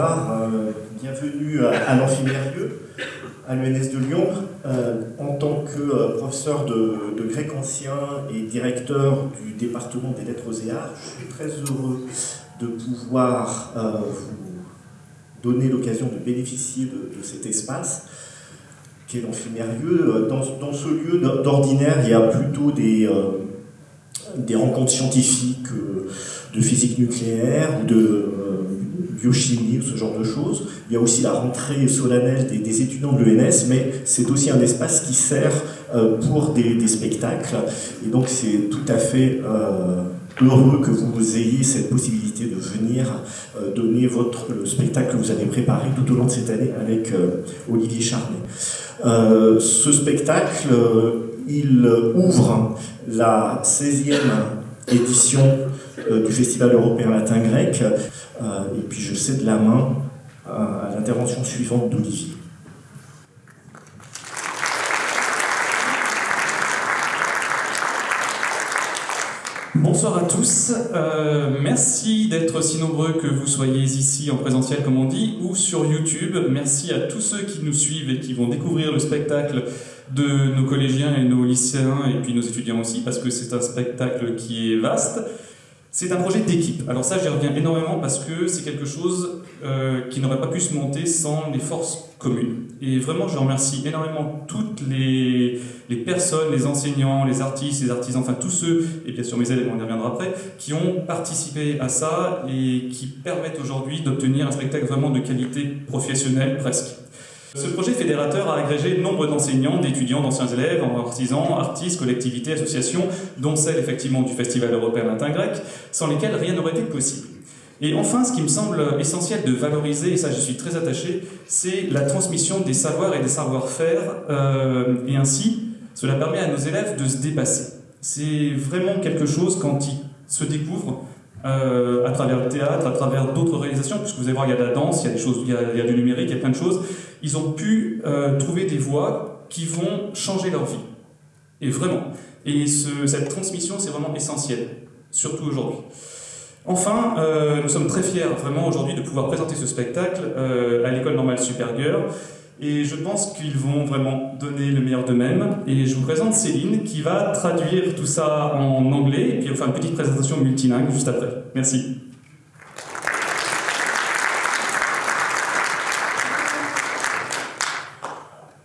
euh, bienvenue à, l'Amphimérieux, à l'UNS de Lyon. Euh, en tant que euh, professeur de, grec ancien et directeur du département des lettres et arts, je suis très heureux de pouvoir vous donner l'occasion de bénéficier de, cet espace qui est l'Amphimérieux. Dans, ce lieu d'ordinaire, il y a plutôt des rencontres scientifiques de physique nucléaire ou de biochimie ou ce genre de choses. Il y a aussi la rentrée solennelle des, étudiants de l'ENS, mais c'est aussi un espace qui sert euh, pour des, spectacles. Et donc c'est tout à fait euh, heureux que vous ayez cette possibilité de venir euh, donner votre, le spectacle que vous avez préparé tout au long de cette année avec Olivier Charnet. ce spectacle, il ouvre la 16e édition du Festival européen latin grec. Euh, et puis je cède la main à l'intervention suivante d'Olivier. Bonsoir à tous, euh, merci d'être aussi nombreux que vous soyez ici en présentiel comme on dit ou sur YouTube. Merci à tous ceux qui nous suivent et qui vont découvrir le spectacle de nos collégiens et nos lycéens et puis nos étudiants aussi parce que c'est un spectacle qui est vaste. C'est un projet d'équipe. Alors ça, j'y reviens énormément parce que c'est quelque chose euh, qui n'aurait pas pu se monter sans les forces communes. Et vraiment, je remercie énormément toutes les, les, personnes, les enseignants, les artistes, les artisans, enfin tous ceux, et bien sûr mes élèves, on y reviendra après, qui ont participé à ça et qui permettent aujourd'hui d'obtenir un spectacle vraiment de qualité professionnelle presque. Ce projet fédérateur a agrégé nombre d'enseignants, d'étudiants, d'anciens élèves, artisans, artistes, collectivités, associations, dont celle effectivement du Festival européen latin grec, sans lesquelles rien n'aurait été possible. Et enfin, ce qui me semble essentiel de valoriser, et ça je suis très attaché, c'est la transmission des savoirs et des savoir-faire, euh, et ainsi, cela permet à nos élèves de se dépasser. C'est vraiment quelque chose quand ils se découvrent, euh, à travers le théâtre, à travers d'autres réalisations, puisque vous allez voir, il y a de la danse, il y a des choses, il y a, du numérique, il y a plein de choses. Ils ont pu euh, trouver des voies qui vont changer leur vie. Et vraiment. Et ce, cette transmission, c'est vraiment essentiel, surtout aujourd'hui. Enfin, euh, nous sommes très fiers vraiment aujourd'hui de pouvoir présenter ce spectacle à l'école normale supérieure. Et je pense qu'ils vont vraiment donner le meilleur d'eux-mêmes. Et je vous présente Céline qui va traduire tout ça en anglais et puis faire une petite présentation multilingue juste après. Merci.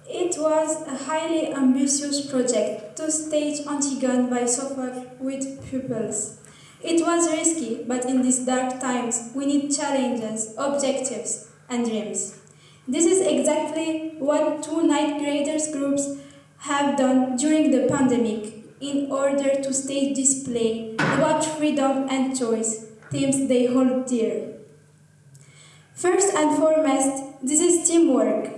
It was a highly ambitious project to stage Antigone by Sophocle with pupils. It was risky, but in these dark times, we need challenges, objectives, and dreams. This is exactly what two ninth graders groups have done during the pandemic in order to stage display about freedom and choice, themes they hold dear. First and foremost, this is teamwork.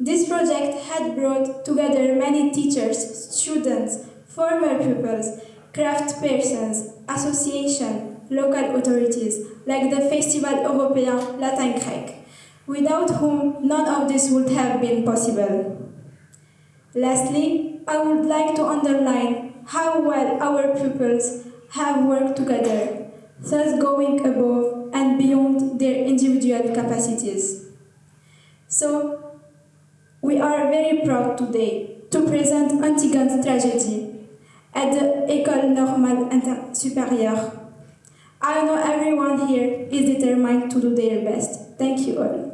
This project had brought together many teachers, students, former pupils, craft persons, associations, local authorities, like the Festival Européen Latin Grec without whom none of this would have been possible. Lastly, I would like to underline how well our pupils have worked together, thus going above and beyond their individual capacities. So, we are very proud today to present Antigone's tragedy at the École Normale Supérieure. I know everyone here is determined to do their best. Thank you all.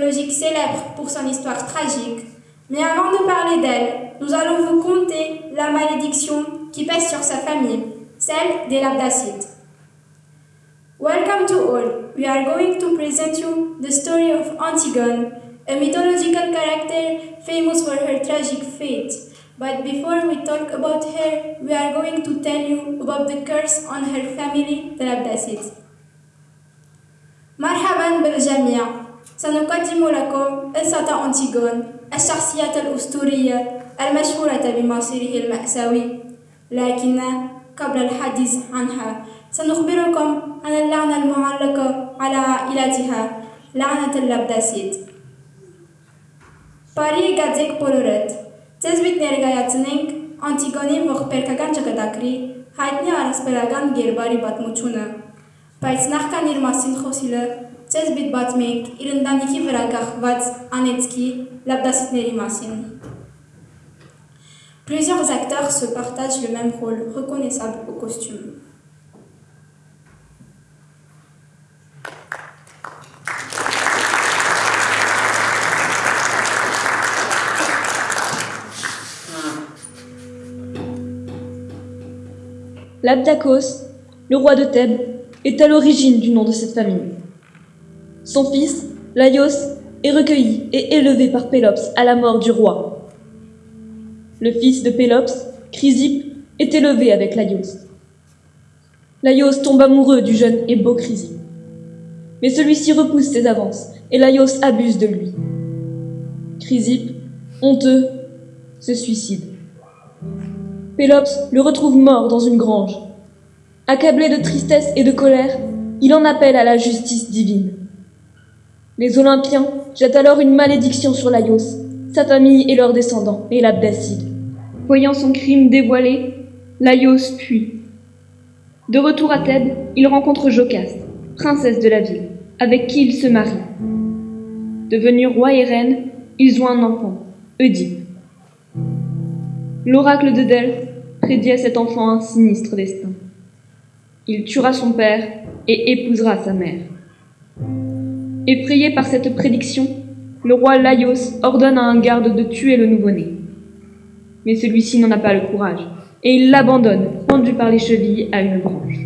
mythologique célèbre pour son histoire tragique. Mais avant de parler d'elle, nous allons vous conter la malédiction qui pèse sur sa famille, celle des Labdacites. Welcome to all. We are going to present you the story of Antigone, a mythological character famous for her tragic fate. But before we talk about her, we are going to tell you about the curse on her family, the Labdacites. مرحبا بالجميع سنقدم لكم قصة أنتيغون الشخصية الأسطورية المشهورة بمصيره المأساوي لكن قبل الحديث عنها سنخبركم عن اللعنة المعلقة على عائلتها لعنة اللبداسيت Բարի գadzեք բոլորդ։ Ձեզ միտ ներկայացնենք Անտիգոնի ողբերգական ճակատագրի հայտնի առասպելական գերբարի պատմությունը։ Բայց նախքան իր մասին խոսիլը, ձեզ միտ բացմենք իր ընտանիքի վրա կախված անեցքի լաբդասիտների մասին։ Plusieurs acteurs se partagent le même rôle, reconnaissable au costume. L'Abdakos, le roi de Thèbes, est à l'origine du nom de cette famille. Son fils, Laios, est recueilli et élevé par Pélops à la mort du roi. Le fils de Pélops, Chrysippe, est élevé avec Laios. Laios tombe amoureux du jeune et beau Chrysippe. Mais celui-ci repousse ses avances et Laios abuse de lui. Chrysippe, honteux, se suicide. Pélops le retrouve mort dans une grange. Accablé de tristesse et de colère, il en appelle à la justice divine. Les Olympiens jettent alors une malédiction sur Laios, sa famille et leurs descendants, et l'Abdacide. Voyant son crime dévoilé, Laios fuit. De retour à Thèbes, il rencontre Jocaste, princesse de la ville, avec qui il se marie. Devenu roi et reine, ils ont un enfant, Oedipe. L'oracle de Delphes prédit à cet enfant un sinistre destin. Il tuera son père et épousera sa mère. Effrayé par cette prédiction, le roi Laios ordonne à un garde de tuer le nouveau-né. Mais celui-ci n'en a pas le courage, et il l'abandonne, pendu par les chevilles à une branche.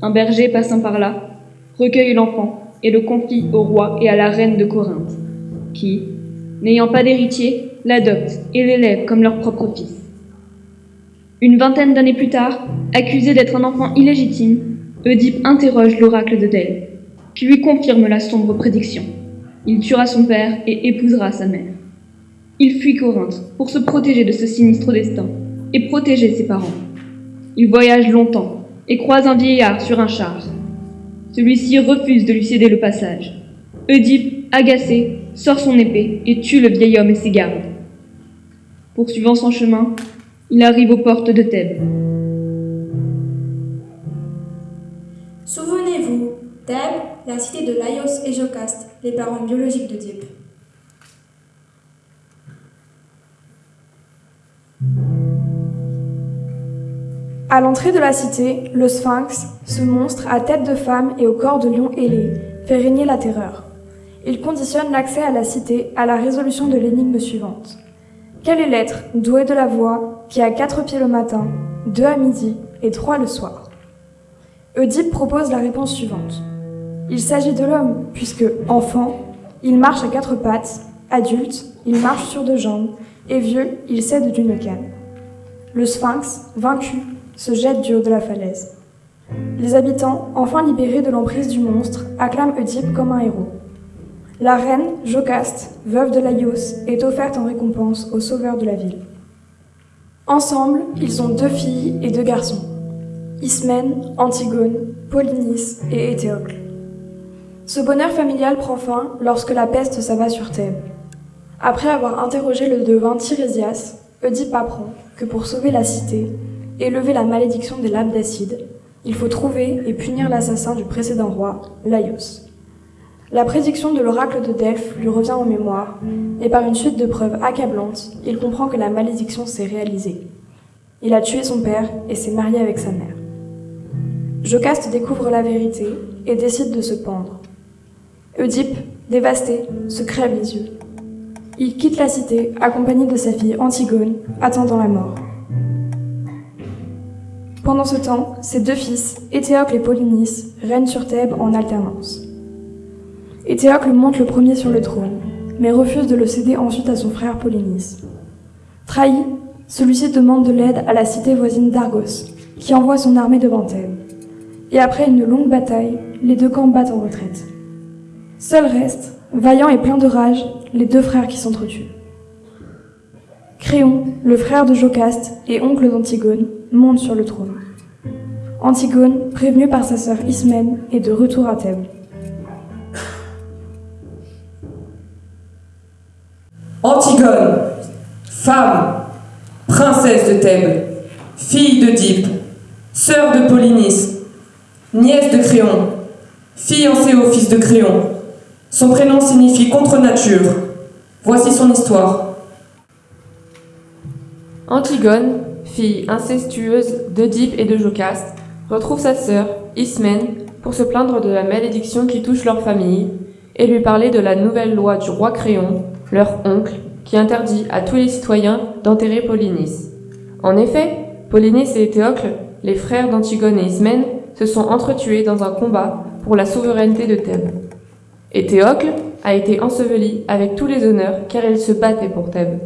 Un berger passant par là recueille l'enfant et le confie au roi et à la reine de Corinthe, qui, n'ayant pas d'héritier, l'adoptent et l'élèvent comme leur propre fils. Une vingtaine d'années plus tard, accusé d'être un enfant illégitime, Oedipe interroge l'oracle de Delphes, qui lui confirme la sombre prédiction. Il tuera son père et épousera sa mère. Il fuit Corinthe pour se protéger de ce sinistre destin et protéger ses parents. Il voyage longtemps, et croise un vieillard sur un char. Celui-ci refuse de lui céder le passage. Oedipe, agacé, sort son épée et tue le vieil homme et ses gardes. Poursuivant son chemin, il arrive aux portes de Thèbes. Souvenez-vous, Thèbes, la cité de Laios et Jocaste, les parents biologiques d'Oedipe. À l'entrée de la cité, le sphinx, ce monstre à tête de femme et au corps de lion ailé, fait régner la terreur. Il conditionne l'accès à la cité à la résolution de l'énigme suivante. Quelle est l'être doué de la voix qui a quatre pieds le matin, deux à midi et trois le soir? Oedipe propose la réponse suivante. Il s'agit de l'homme, puisque, enfant, il marche à quatre pattes, adulte, il marche sur deux jambes, et vieux, il cède d'une canne. Le sphinx, vaincu, se jette du haut de la falaise. Les habitants, enfin libérés de l'emprise du monstre, acclament Oedipe comme un héros. La reine, Jocaste, veuve de Laios, est offerte en récompense au sauveur de la ville. Ensemble, ils ont deux filles et deux garçons. Ismène, Antigone, Polynice et Éthéocle. Ce bonheur familial prend fin lorsque la peste s'abat sur Thèbes. Après avoir interrogé le devin Tirésias, Oedipe apprend que pour sauver la cité et lever la malédiction des lames d'acide, il faut trouver et punir l'assassin du précédent roi, Laios. La prédiction de l'oracle de Delphes lui revient en mémoire, et par une suite de preuves accablantes, il comprend que la malédiction s'est réalisée. Il a tué son père et s'est marié avec sa mère. Jocaste découvre la vérité et décide de se pendre. Oedipe, dévasté, se crève les yeux. Il quitte la cité accompagné de sa fille Antigone, attendant la mort. Pendant ce temps, ses deux fils, Éthéocle et Polynice, règnent sur Thèbes en alternance. Éthéocle monte le premier sur le trône, mais refuse de le céder ensuite à son frère Polynice. Trahi, celui-ci demande de l'aide à la cité voisine d'Argos, qui envoie son armée devant Thèbes. Et après une longue bataille, les deux camps battent en retraite. Seul reste, vaillant et plein de rage, les deux frères qui s'entretuent. Créon, le frère de Jocaste et oncle d'Antigone, monte sur le trône. Antigone, prévenue par sa sœur Ismène, est de retour à Thèbes. Antigone, femme, princesse de Thèbes, fille d'Oedipe, sœur de Polynice, nièce de Créon, fiancée au fils de Créon. Son prénom signifie contre nature. Voici son histoire. Antigone, fille incestueuse d'Oedipe et de Jocaste, retrouve sa sœur, Ismène, pour se plaindre de la malédiction qui touche leur famille et lui parler de la nouvelle loi du roi Créon, leur oncle, qui interdit à tous les citoyens d'enterrer Polynice. En effet, Polynice et Éthéocle, les frères d'Antigone et Ismène, se sont entretués dans un combat pour la souveraineté de Thèbes. Éthéocle a été enseveli avec tous les honneurs car il se battait pour Thèbes.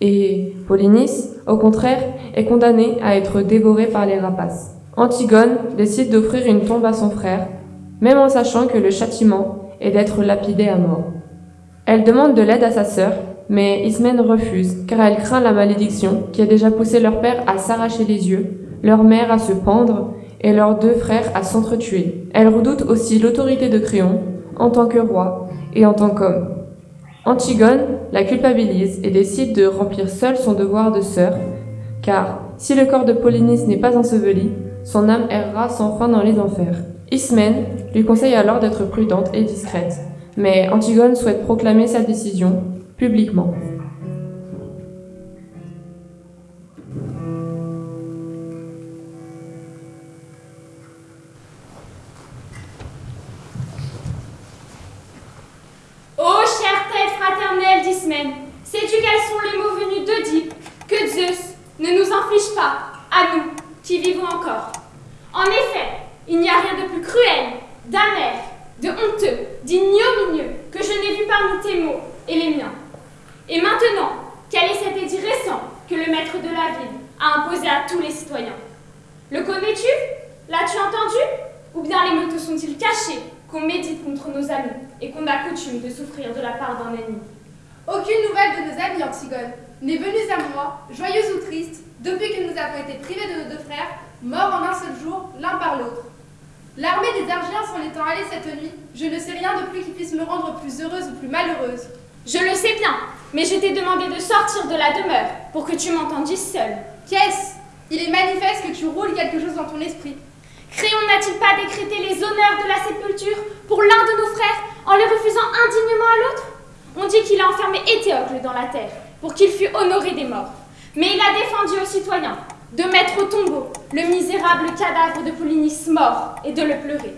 Et Polynice, au contraire, est condamnée à être dévorée par les rapaces. Antigone décide d'offrir une tombe à son frère, même en sachant que le châtiment est d'être lapidé à mort. Elle demande de l'aide à sa sœur, mais Ismène refuse, car elle craint la malédiction qui a déjà poussé leur père à s'arracher les yeux, leur mère à se pendre et leurs deux frères à s'entretuer. Elle redoute aussi l'autorité de Créon, en tant que roi et en tant qu'homme. Antigone la culpabilise et décide de remplir seule son devoir de sœur, car si le corps de Polynice n'est pas enseveli, son âme errera sans fin dans les enfers. Ismène lui conseille alors d'être prudente et discrète, mais Antigone souhaite proclamer sa décision publiquement. Heureuse ou plus malheureuse. Je le sais bien, mais je t'ai demandé de sortir de la demeure pour que tu m'entendisses seule. Qu'est-ce? Il est manifeste que tu roules quelque chose dans ton esprit. Créon n'a-t-il pas décrété les honneurs de la sépulture pour l'un de nos frères en les refusant indignement à l'autre? On dit qu'il a enfermé Éthéocle dans la terre pour qu'il fût honoré des morts. Mais il a défendu aux citoyens de mettre au tombeau le misérable cadavre de Polynice mort et de le pleurer.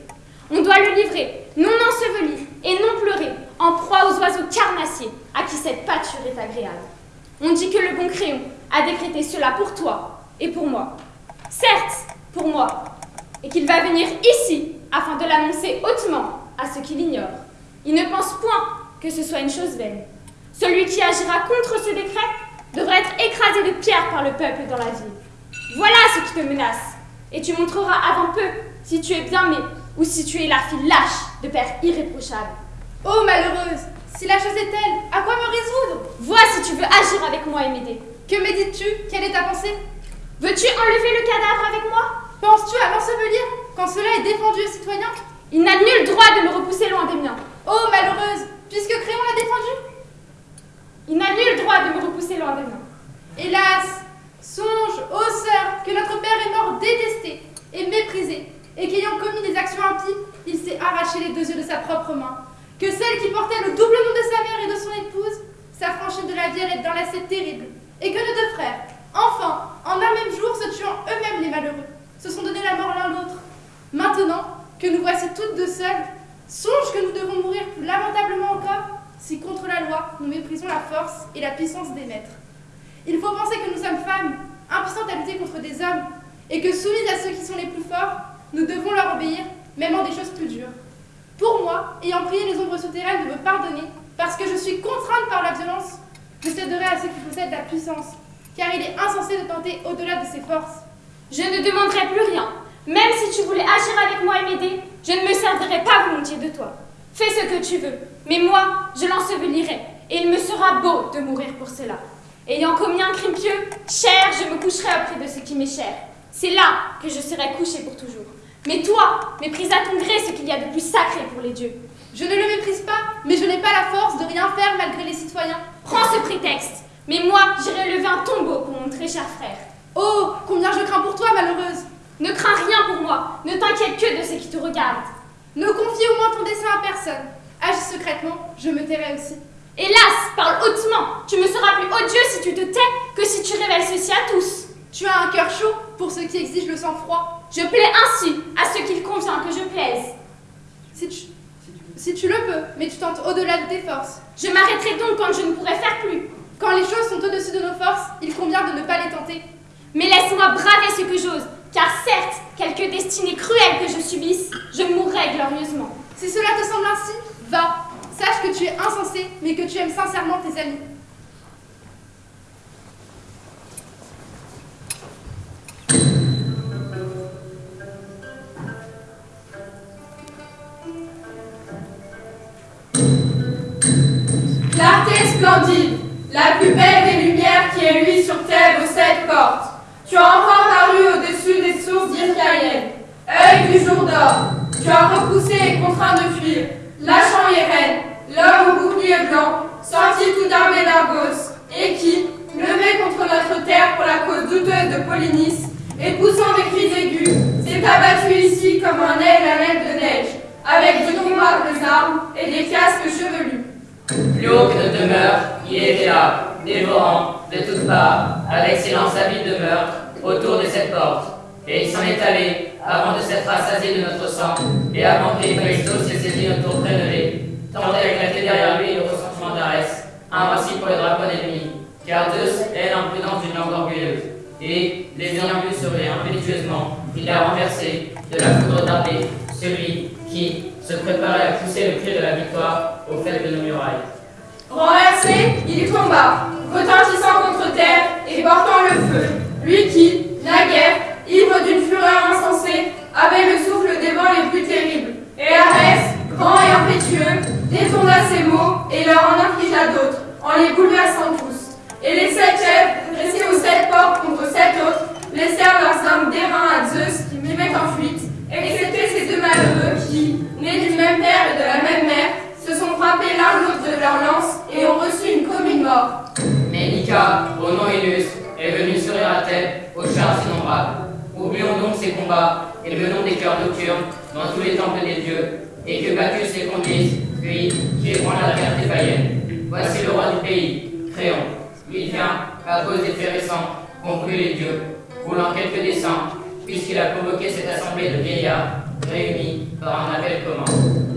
On doit le livrer, non enseveli et non pleuré, en proie aux oiseaux carnassiers à qui cette pâture est agréable. On dit que le bon Créon a décrété cela pour toi et pour moi. Certes, pour moi, et qu'il va venir ici afin de l'annoncer hautement à ceux qui l'ignorent. Il ne pense point que ce soit une chose vaine. Celui qui agira contre ce décret devrait être écrasé de pierres par le peuple dans la ville. Voilà ce qui te menace, et tu montreras avant peu si tu es bien né ou si tu es la fille lâche de père irréprochable. Oh malheureuse, si la chose est telle, à quoi me résoudre? Vois si tu veux agir avec moi et m'aider. Que médites-tu Quelle est ta pensée? Veux-tu enlever le cadavre avec moi? Penses-tu à l'ensevelir quand cela est défendu aux citoyens? Il n'a nul droit de me repousser loin des miens. Oh malheureuse, puisque Créon l'a défendu? Il n'a nul droit de me repousser loin des miens. Hélas, songe, ô sœur, que notre père est mort détesté et méprisé, et qu'ayant commis des actions impies, il s'est arraché les deux yeux de sa propre main. Que celle qui portait le double nom de sa mère et de son épouse s'affranchit de la vie dans lacet terrible, et que nos deux frères, enfin, en un même jour, se tuant eux-mêmes les malheureux, se sont donné la mort l'un l'autre. Maintenant que nous voici toutes deux seules, songe que nous devons mourir plus lamentablement encore si contre la loi nous méprisons la force et la puissance des maîtres. Il faut penser que nous sommes femmes, impuissantes à lutter contre des hommes, et que soumises à ceux qui sont les plus forts, nous devons leur obéir, même en des choses plus dures. Pour moi, ayant prié les ombres souterraines de me pardonner, parce que je suis contrainte par la violence, je céderai à ceux qui possèdent la puissance, car il est insensé de tenter au-delà de ses forces. Je ne demanderai plus rien. Même si tu voulais agir avec moi et m'aider, je ne me servirai pas volontiers de toi. Fais ce que tu veux, mais moi, je l'ensevelirai, et il me sera beau de mourir pour cela. Ayant commis un crime pieux, cher, je me coucherai auprès de ce qui m'est cher. C'est là que je serai couché pour toujours. Mais toi, méprise à ton gré ce qu'il y a de plus sacré pour les dieux. Je ne le méprise pas, mais je n'ai pas la force de rien faire malgré les citoyens. Prends ce prétexte, mais moi, j'irai lever un tombeau pour mon très cher frère. Oh, combien je crains pour toi, malheureuse Ne crains rien pour moi, ne t'inquiète que de ce qui te regarde. Ne confie au moins ton dessein à personne. Agis secrètement, je me tairai aussi. Hélas, parle hautement. Tu me seras plus odieux si tu te tais que si tu révèles ceci à tous. Tu as un cœur chaud pour ceux qui exigent le sang-froid. Je plais ainsi à ceux qu'il convient que je plaise. Si tu, si tu le peux, mais tu tentes au-delà de tes forces. Je m'arrêterai donc quand je ne pourrai faire plus. Quand les choses sont au-dessus de nos forces, il convient de ne pas les tenter. Mais laisse-moi braver ce que j'ose, car certes, quelque destinée cruelle que je subisse, je mourrai glorieusement. Si cela te semble ainsi, va. Sache que tu es insensé, mais que tu aimes sincèrement tes amis. La plus belle des lumières qui ait lui sur Thèbes aux sept portes. Tu as encore paru au-dessus des sources d'Irkaïen, œil du jour d'or. Tu as repoussé et contraint de fuir, lâchant Yeren, l'homme au bouclier blanc, sorti tout armé d'Argos, et qui, levé contre notre terre pour la cause douteuse de Polynice, et poussant des cris aigus, s'est abattu ici comme un aigle à l'aile de neige, avec d'innombrables armes et des casques chevelus. Plus demeures, il était là, dévorant, de toutes parts, avec silence avide de meurtre, autour de cette porte. Et il s'en est allé, avant de s'être rassasié de notre sang, et avant que l'Héphaïstos ait saisi notre tour prélevé, tant a éclaté derrière lui le ressentiment d'Arès, invincible pour les dragons ennemis, car Zeus est l'imprudence d'une langue orgueilleuse. Et, les ayant vus sauver impétueusement, il a renversé, de la foudre d'Ardée, celui qui se préparait à pousser le cri de la victoire au fait de nos murailles. Renversé, il tomba, retentissant contre terre et portant le feu. Lui qui, naguère, ivre d'une fureur insensée, avait le souffle des vents les plus terribles. Et Arès, grand et impétueux, détourna ses mots et leur en infligea d'autres, en les bouleversant tous. Et les sept chefs, dressés aux sept portes contre sept autres, laissèrent leurs armes d'airain à Zeus qui mimaient en fuite, excepté ces deux malheureux qui, nés du même père et de la même mère se sont frappés l'un l'autre de leurs lances et ont reçu une commune mort. Mais Ika, au nom illustre, est venue à tête aux charges innombrables. Oublions donc ces combats, et venons des cœurs nocturnes, dans tous les temples des dieux, et que Bacchus les conduise, lui, qui ébranle la liberté païenne. Voici le roi du pays, Créon. Il vient, à cause des faits récents, conclut les dieux, voulant quelques desseins, puisqu'il a convoqué cette assemblée de vieillards, réunis par un appel commun.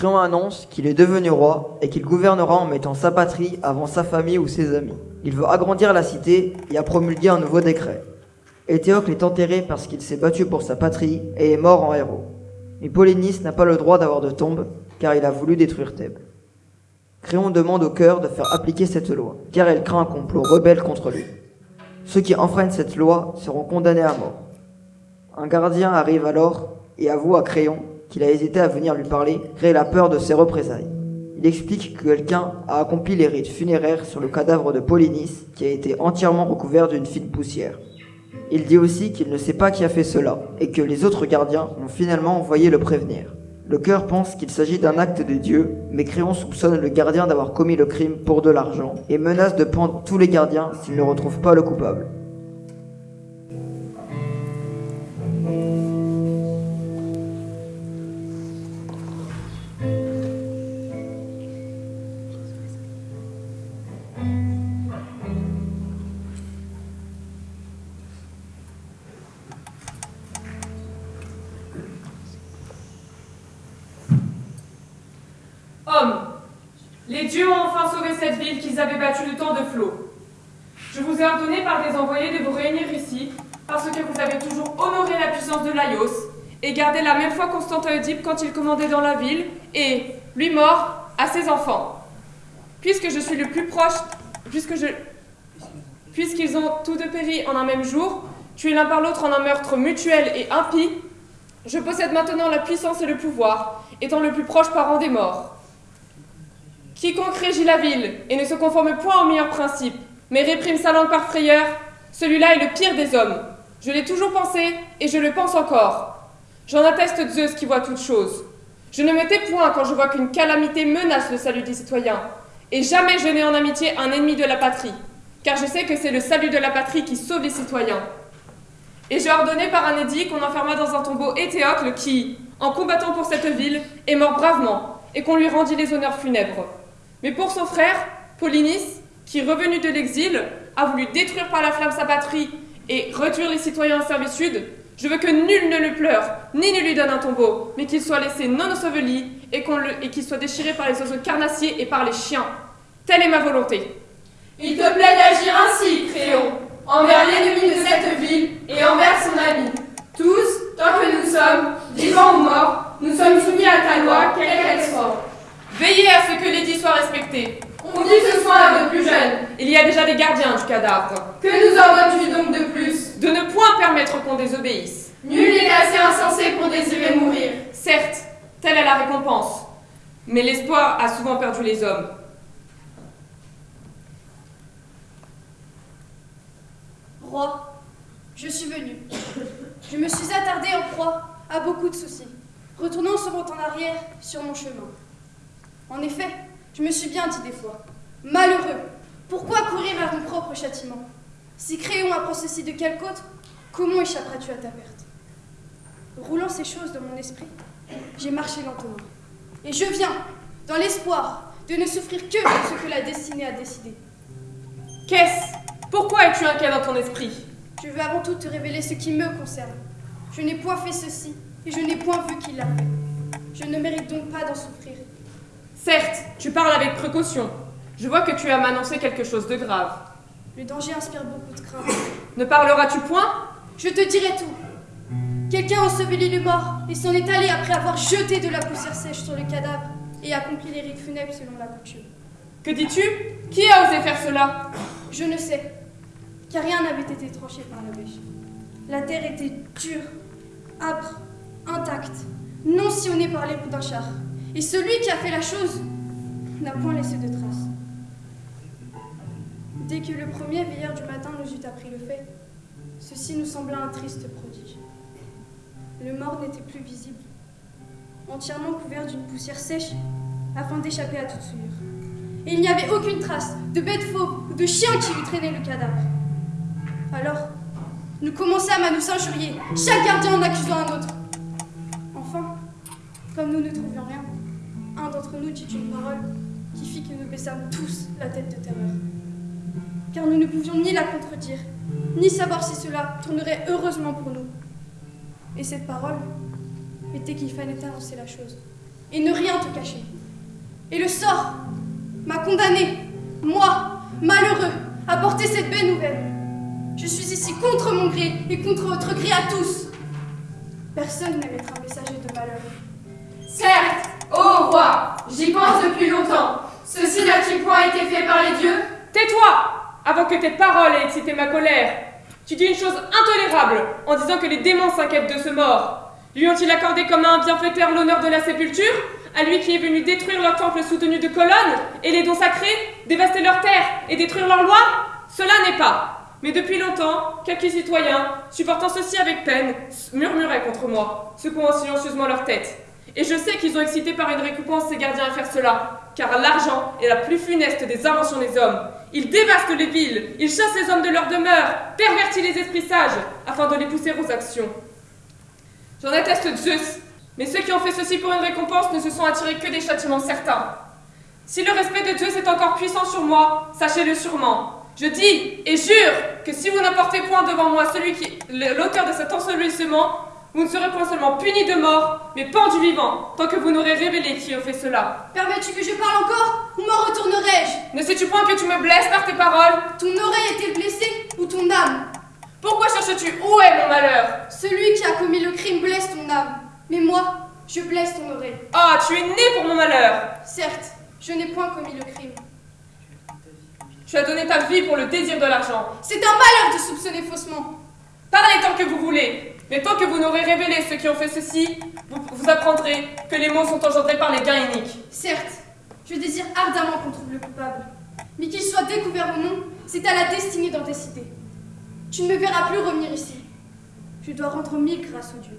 Créon annonce qu'il est devenu roi et qu'il gouvernera en mettant sa patrie avant sa famille ou ses amis. Il veut agrandir la cité et a promulgué un nouveau décret. Éthéocle est enterré parce qu'il s'est battu pour sa patrie et est mort en héros. Mais Polynice n'a pas le droit d'avoir de tombe car il a voulu détruire Thèbes. Créon demande au cœur de faire appliquer cette loi car elle craint un complot rebelle contre lui. Ceux qui enfreignent cette loi seront condamnés à mort. Un gardien arrive alors et avoue à Créon qu'il a hésité à venir lui parler, créer la peur de ses représailles. Il explique que quelqu'un a accompli les rites funéraires sur le cadavre de Polynice qui a été entièrement recouvert d'une fine poussière. Il dit aussi qu'il ne sait pas qui a fait cela et que les autres gardiens ont finalement envoyé le prévenir. Le cœur pense qu'il s'agit d'un acte de Dieu, mais Créon soupçonne le gardien d'avoir commis le crime pour de l'argent et menace de pendre tous les gardiens s'il ne retrouve pas le coupable. Cette ville qu'ils avaient battue de tant de flots. Je vous ai ordonné par des envoyés de vous réunir ici, parce que vous avez toujours honoré la puissance de Laios et gardé la même foi constante à quand il commandait dans la ville, et, lui mort, à ses enfants. Puisque je suis le plus proche, puisque je. Puisqu'ils ont tous deux péri en un même jour, tués l'un par l'autre en un meurtre mutuel et impie, je possède maintenant la puissance et le pouvoir, étant le plus proche parent des morts. Quiconque régit la ville et ne se conforme point aux meilleurs principes, mais réprime sa langue par frayeur, celui-là est le pire des hommes. Je l'ai toujours pensé et je le pense encore. J'en atteste Zeus qui voit toutes choses. Je ne me tais point quand je vois qu'une calamité menace le salut des citoyens, et jamais je n'ai en amitié un ennemi de la patrie, car je sais que c'est le salut de la patrie qui sauve les citoyens. Et j'ai ordonné par un édit qu'on enferma dans un tombeau Éthéocle qui, en combattant pour cette ville, est mort bravement, et qu'on lui rendit les honneurs funèbres. Mais pour son frère, Polynice, qui, revenu de l'exil, a voulu détruire par la flamme sa patrie et réduire les citoyens en servitude, je veux que nul ne le pleure, ni ne lui donne un tombeau, mais qu'il soit laissé non enseveli et qu'il soit déchiré par les oiseaux carnassiers et par les chiens. Telle est ma volonté. Il te plaît d'agir ainsi, Créon, envers l'ennemi de cette ville et envers son ami. Tous, tant que nous sommes, vivants ou morts, nous sommes soumis à ta loi, quelle qu'elle soit. Veillez à ce que l'édit soit respecté. On dit ce soir à nos plus jeunes. Il y a déjà des gardiens du cadavre. Que nous ordonnes-tu donc de plus? De ne point permettre qu'on désobéisse. Nul n'est assez insensé pour désirer mourir. Certes, telle est la récompense. Mais l'espoir a souvent perdu les hommes. Roi, je suis venu. Je me suis attardée en proie à beaucoup de soucis, retournant souvent en arrière sur mon chemin. En effet, je me suis bien dit des fois, malheureux, pourquoi courir vers ton propre châtiment? Si Créon apprend ceci de quelque autre, comment échapperas-tu à ta perte? Roulant ces choses dans mon esprit, j'ai marché lentement. Et je viens, dans l'espoir de ne souffrir que ce que la destinée a décidé. Qu'est-ce? Pourquoi es-tu inquiet dans ton esprit? Je veux avant tout te révéler ce qui me concerne. Je n'ai point fait ceci, et je n'ai point vu qui l'a fait. Je ne mérite donc pas d'en souffrir. Certes, tu parles avec précaution. Je vois que tu as m'annoncé quelque chose de grave. Le danger inspire beaucoup de crainte. Ne parleras-tu point? Je te dirai tout. Quelqu'un a enseveli le mort et s'en est allé après avoir jeté de la poussière sèche sur le cadavre et accompli les rites funèbres selon la coutume. Que dis-tu? Qui a osé faire cela? Je ne sais, car rien n'avait été tranché par la bêche. La terre était dure, âpre, intacte, non sillonnée par les roues d'un char. Et celui qui a fait la chose n'a point laissé de traces. Dès que le premier veilleur du matin nous eut appris le fait, ceci nous sembla un triste prodige. Le mort n'était plus visible. Entièrement couvert d'une poussière sèche, afin d'échapper à toute souillure. Et il n'y avait aucune trace de bête fauve ou de chien qui eût traîné le cadavre. Alors, nous commençâmes à nous injurier, chaque gardien en accusant un autre. Enfin, comme nous ne trouvions rien, un d'entre nous dit une parole qui fit que nous baissâmes tous la tête de terreur. Car nous ne pouvions ni la contredire, ni savoir si cela tournerait heureusement pour nous. Et cette parole était qu'il fallait annoncer la chose, et ne rien te cacher. Et le sort m'a condamné, moi, malheureux, à porter cette belle nouvelle. Je suis ici contre mon gré et contre votre gré à tous. Personne n'aime un messager de malheur. Certes, ô roi, j'y pense depuis longtemps. Ceci n'a-t-il point été fait par les dieux? Tais-toi Avant que tes paroles aient excité ma colère. Tu dis une chose intolérable en disant que les démons s'inquiètent de ce mort. Lui ont-ils accordé comme un bienfaiteur l'honneur de la sépulture? À lui qui est venu détruire leur temple soutenu de colonnes et les dons sacrés, dévaster leurs terres et détruire leurs lois? Cela n'est pas. Mais depuis longtemps, quelques citoyens, supportant ceci avec peine, murmuraient contre moi, secouant silencieusement leur tête. Et je sais qu'ils ont excité par une récompense ces gardiens à faire cela, car l'argent est la plus funeste des inventions des hommes. Ils dévastent les villes, ils chassent les hommes de leur demeure, pervertissent les esprits sages, afin de les pousser aux actions. J'en atteste Zeus, mais ceux qui ont fait ceci pour une récompense ne se sont attirés que des châtiments certains. Si le respect de Zeus est encore puissant sur moi, sachez-le sûrement. Je dis et jure que si vous n'apportez point devant moi celui qui l'auteur de cet ensevelissement, vous ne serez point seulement puni de mort, mais pendu vivant, tant que vous n'aurez révélé qui a fait cela. Permets-tu que je parle encore ou m'en retournerai-je? Ne sais-tu point que tu me blesses par tes paroles? Ton oreille est-elle blessée ou ton âme? Pourquoi cherches-tu? Où est mon malheur? Celui qui a commis le crime blesse ton âme, mais moi, je blesse ton oreille. Ah, tu es né pour mon malheur Certes, je n'ai point commis le crime. Tu as donné ta vie pour le désir de l'argent. C'est un malheur de soupçonner faussement. Parlez tant que vous voulez, mais tant que vous n'aurez révélé ceux qui ont fait ceci, vous, apprendrez que les mots sont engendrés par les gains iniques. Certes, je désire ardemment qu'on trouve le coupable. Mais qu'il soit découvert ou non, c'est à la destinée d'en décider. Tu ne me verras plus revenir ici. Je dois rendre mille grâces aux dieux.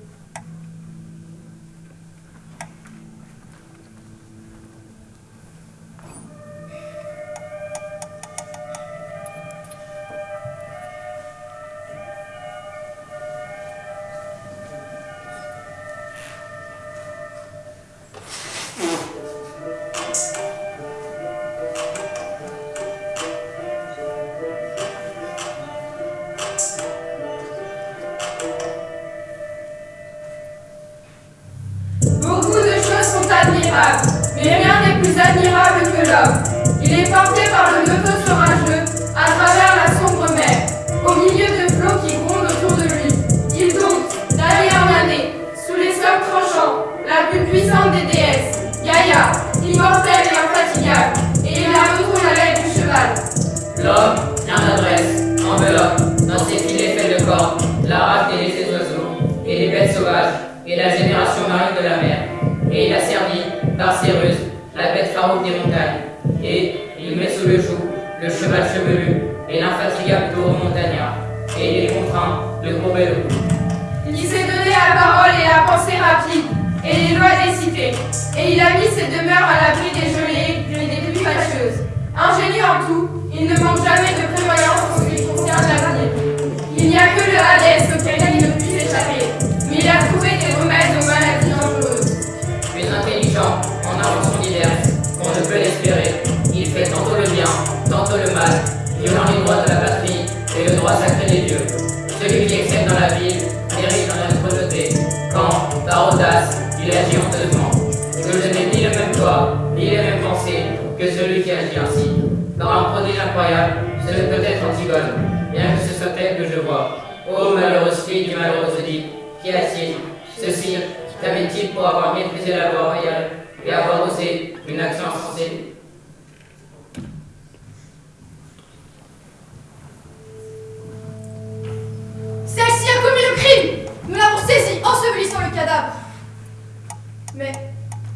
Mais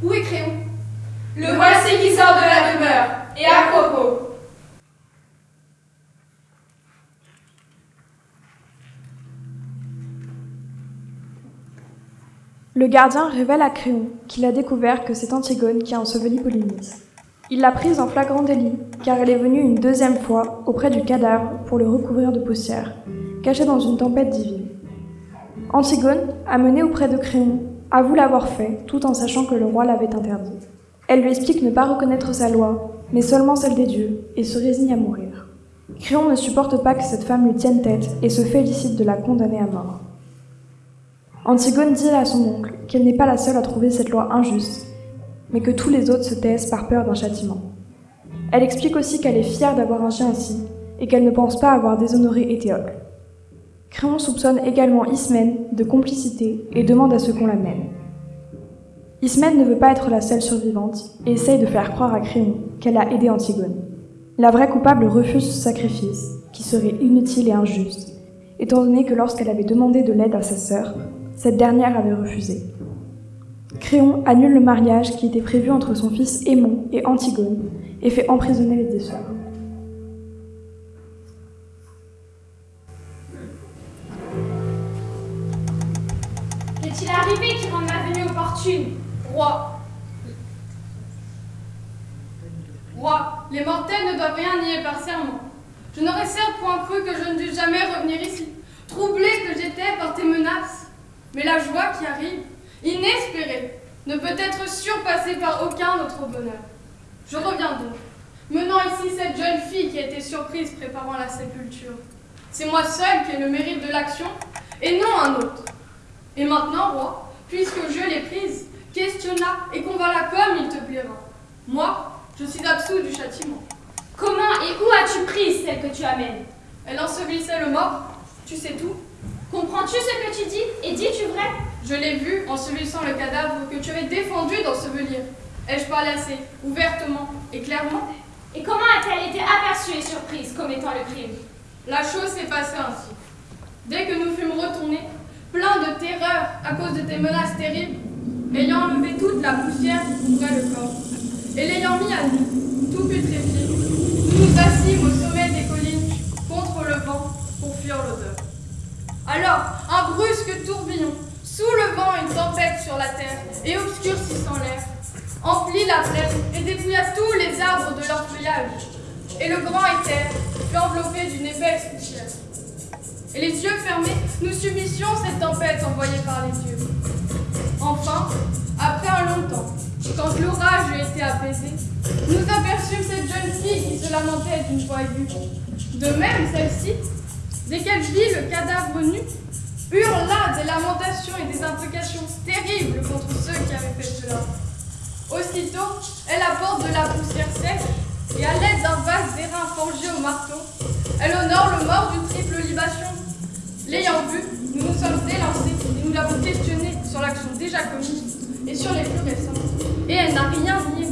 où est Créon? Le voici qui sort de la demeure, et à propos. Le gardien révèle à Créon qu'il a découvert que c'est Antigone qui a enseveli Polynice. Il l'a prise en flagrant délit, car elle est venue une deuxième fois auprès du cadavre pour le recouvrir de poussière, caché dans une tempête divine. Antigone, amenée auprès de Créon, avoue l'avoir fait, tout en sachant que le roi l'avait interdit. Elle lui explique ne pas reconnaître sa loi, mais seulement celle des dieux, et se résigne à mourir. Créon ne supporte pas que cette femme lui tienne tête et se félicite de la condamner à mort. Antigone dit à son oncle qu'elle n'est pas la seule à trouver cette loi injuste, mais que tous les autres se taisent par peur d'un châtiment. Elle explique aussi qu'elle est fière d'avoir agi ainsi et qu'elle ne pense pas avoir déshonoré Éthéocle. Créon soupçonne également Ismène de complicité et demande à ce qu'on l'amène. Ismène ne veut pas être la seule survivante et essaye de faire croire à Créon qu'elle a aidé Antigone. La vraie coupable refuse ce sacrifice, qui serait inutile et injuste, étant donné que lorsqu'elle avait demandé de l'aide à sa sœur, cette dernière avait refusé. Créon annule le mariage qui était prévu entre son fils Aimon et Antigone et fait emprisonner les deux sœurs. Qu'est-il arrivé qui rend ma venue opportune Roi. Roi, les mortels ne doivent rien nier par serment. Je n'aurais certes point cru que je ne dûs jamais revenir ici, troublé que j'étais par tes menaces. Mais la joie qui arrive, inespérée, ne peut être surpassée par aucun autre bonheur. Je reviens donc, menant ici cette jeune fille qui a été surprise préparant la sépulture. C'est moi seul qui ai le mérite de l'action, et non un autre. Et maintenant, roi, puisque je l'ai prise, questionne-la et convainc-la comme il te plaira. Moi, je suis absous du châtiment. Comment et où as-tu prise celle que tu amènes? Elle ensevelissait le mort, tu sais tout. Comprends-tu ce que tu dis? Et dis-tu vrai? Je l'ai vu ensevelissant le cadavre que tu avais défendu d'ensevelir. Ai-je parlé assez ouvertement et clairement? Et comment a-t-elle été aperçue et surprise comme étant le crime? La chose s'est passée ainsi. Dès que nous fûmes retournés, pleins de terreur à cause de tes menaces terribles, ayant enlevé toute la poussière qui couvrait le corps, et l'ayant mis à nu, tout putréfié, nous nous assîmes au sommet des collines contre le vent pour fuir l'odeur. Alors, un brusque tourbillon, soulevant une tempête sur la terre et obscurcissant l'air, emplit la plaine et dépouilla tous les arbres de leur feuillage. Et le grand éther fut enveloppé d'une épaisse poussière. Et les yeux fermés, nous subissions cette tempête envoyée par les dieux. Enfin, après un long temps, quand l'orage eut été apaisé, nous aperçûmes cette jeune fille qui se lamentait d'une voix aiguë. De même, celle-ci, dès qu'elle vit le cadavre nu, hurla des lamentations et des implications terribles contre ceux qui avaient fait cela. Aussitôt, elle apporte de la poussière sèche et à l'aide d'un vaste d'airain forgé au marteau, elle honore le mort d'une triple libation. L'ayant vu, nous nous sommes élancés et nous l'avons questionnée sur l'action déjà commise et sur les plus récentes. Et elle n'a rien nié.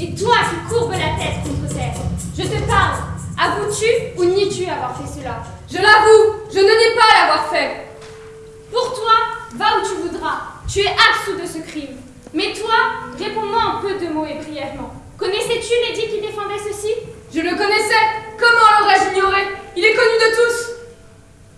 Et toi qui courbes la tête contre terre, je te parle. Avoues-tu ou nies-tu avoir fait cela? Je l'avoue, je ne nie pas l'avoir fait. Pour toi, va où tu voudras. Tu es absous de ce crime. Mais toi, réponds-moi en peu de mots et brièvement. Connaissais-tu l'édit qui défendait ceci? Je le connaissais. Comment l'aurais-je ignoré? Il est connu de tous.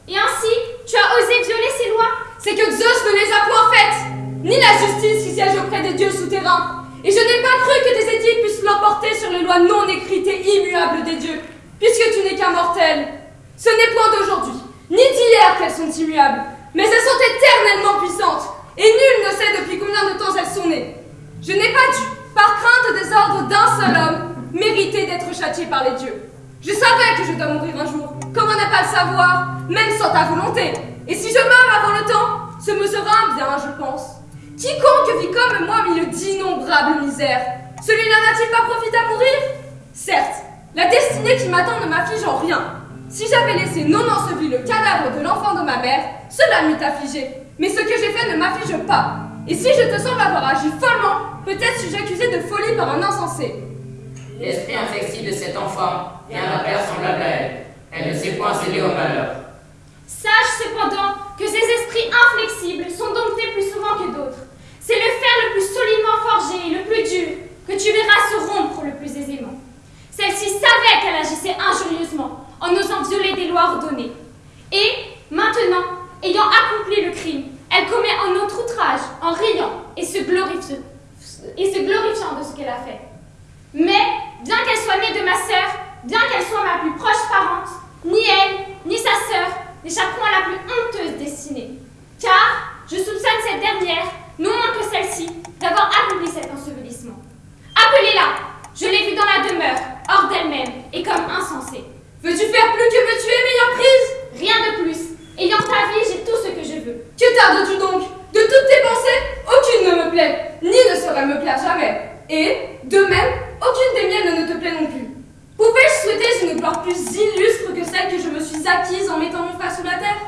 Et ainsi, tu as osé violer ces lois C'est que Zeus ne les a point faites, ni la justice qui siège auprès des dieux souterrains. Et je n'ai pas cru que tes édits puissent l'emporter sur les lois non écrites et immuables des dieux, puisque tu n'es qu'un mortel. Ce n'est point d'aujourd'hui, ni d'hier qu'elles sont immuables, mais elles sont éternellement puissantes, et nul ne sait depuis combien de temps elles sont nées. Je n'ai pas dû, par crainte des ordres d'un seul homme, mériter d'être châtié par les dieux. Je savais que je dois mourir un jour. Comment ne pas le savoir, même sans ta volonté? Et si je meurs avant le temps, ce me sera un bien, je pense. Quiconque vit comme moi mille d'innombrables misères, celui-là n'a-t-il pas profité à mourir? Certes, la destinée qui m'attend ne m'afflige en rien. Si j'avais laissé non enseveli le cadavre de l'enfant de ma mère, cela m'eût affligé. Mais ce que j'ai fait ne m'afflige pas. Et si je te semble avoir agi follement, peut-être suis-je accusé de folie par un insensé. L'esprit inflexible de cet enfant est un père semblable à elle. Elle ne s'est point cédée au malheur. Sache cependant que ces esprits inflexibles sont domptés plus souvent que d'autres. C'est le fer le plus solidement forgé et le plus dur que tu verras se rompre le plus aisément. Celle-ci savait qu'elle agissait injurieusement en osant violer des lois ordonnées. Et, maintenant, ayant accompli le crime, Elle commet un autre outrage en riant et se, glorifie, et se glorifiant de ce qu'elle a fait. Mais, bien qu'elle soit née de ma sœur, bien qu'elle soit ma plus proche parente, ni elle, ni sa sœur n'échapperont à la plus honteuse destinée. Car je soupçonne cette dernière, non moins que celle-ci, d'avoir accompli cet ensevelissement. Appelez-la Je l'ai vue dans la demeure, hors d'elle-même, et comme insensée. Veux-tu faire plus que me tuer, meilleure prise? Rien de plus. Ayant ta vie, j'ai tout ce que je veux. Que tardes-tu donc? De toutes tes pensées, aucune ne me plaît, ni ne saurait me plaire jamais. Et, de même, aucune des miennes ne te plaît non plus. Pouvais-je souhaiter une gloire plus illustre que celle que je me suis acquise en mettant mon frère sous la terre?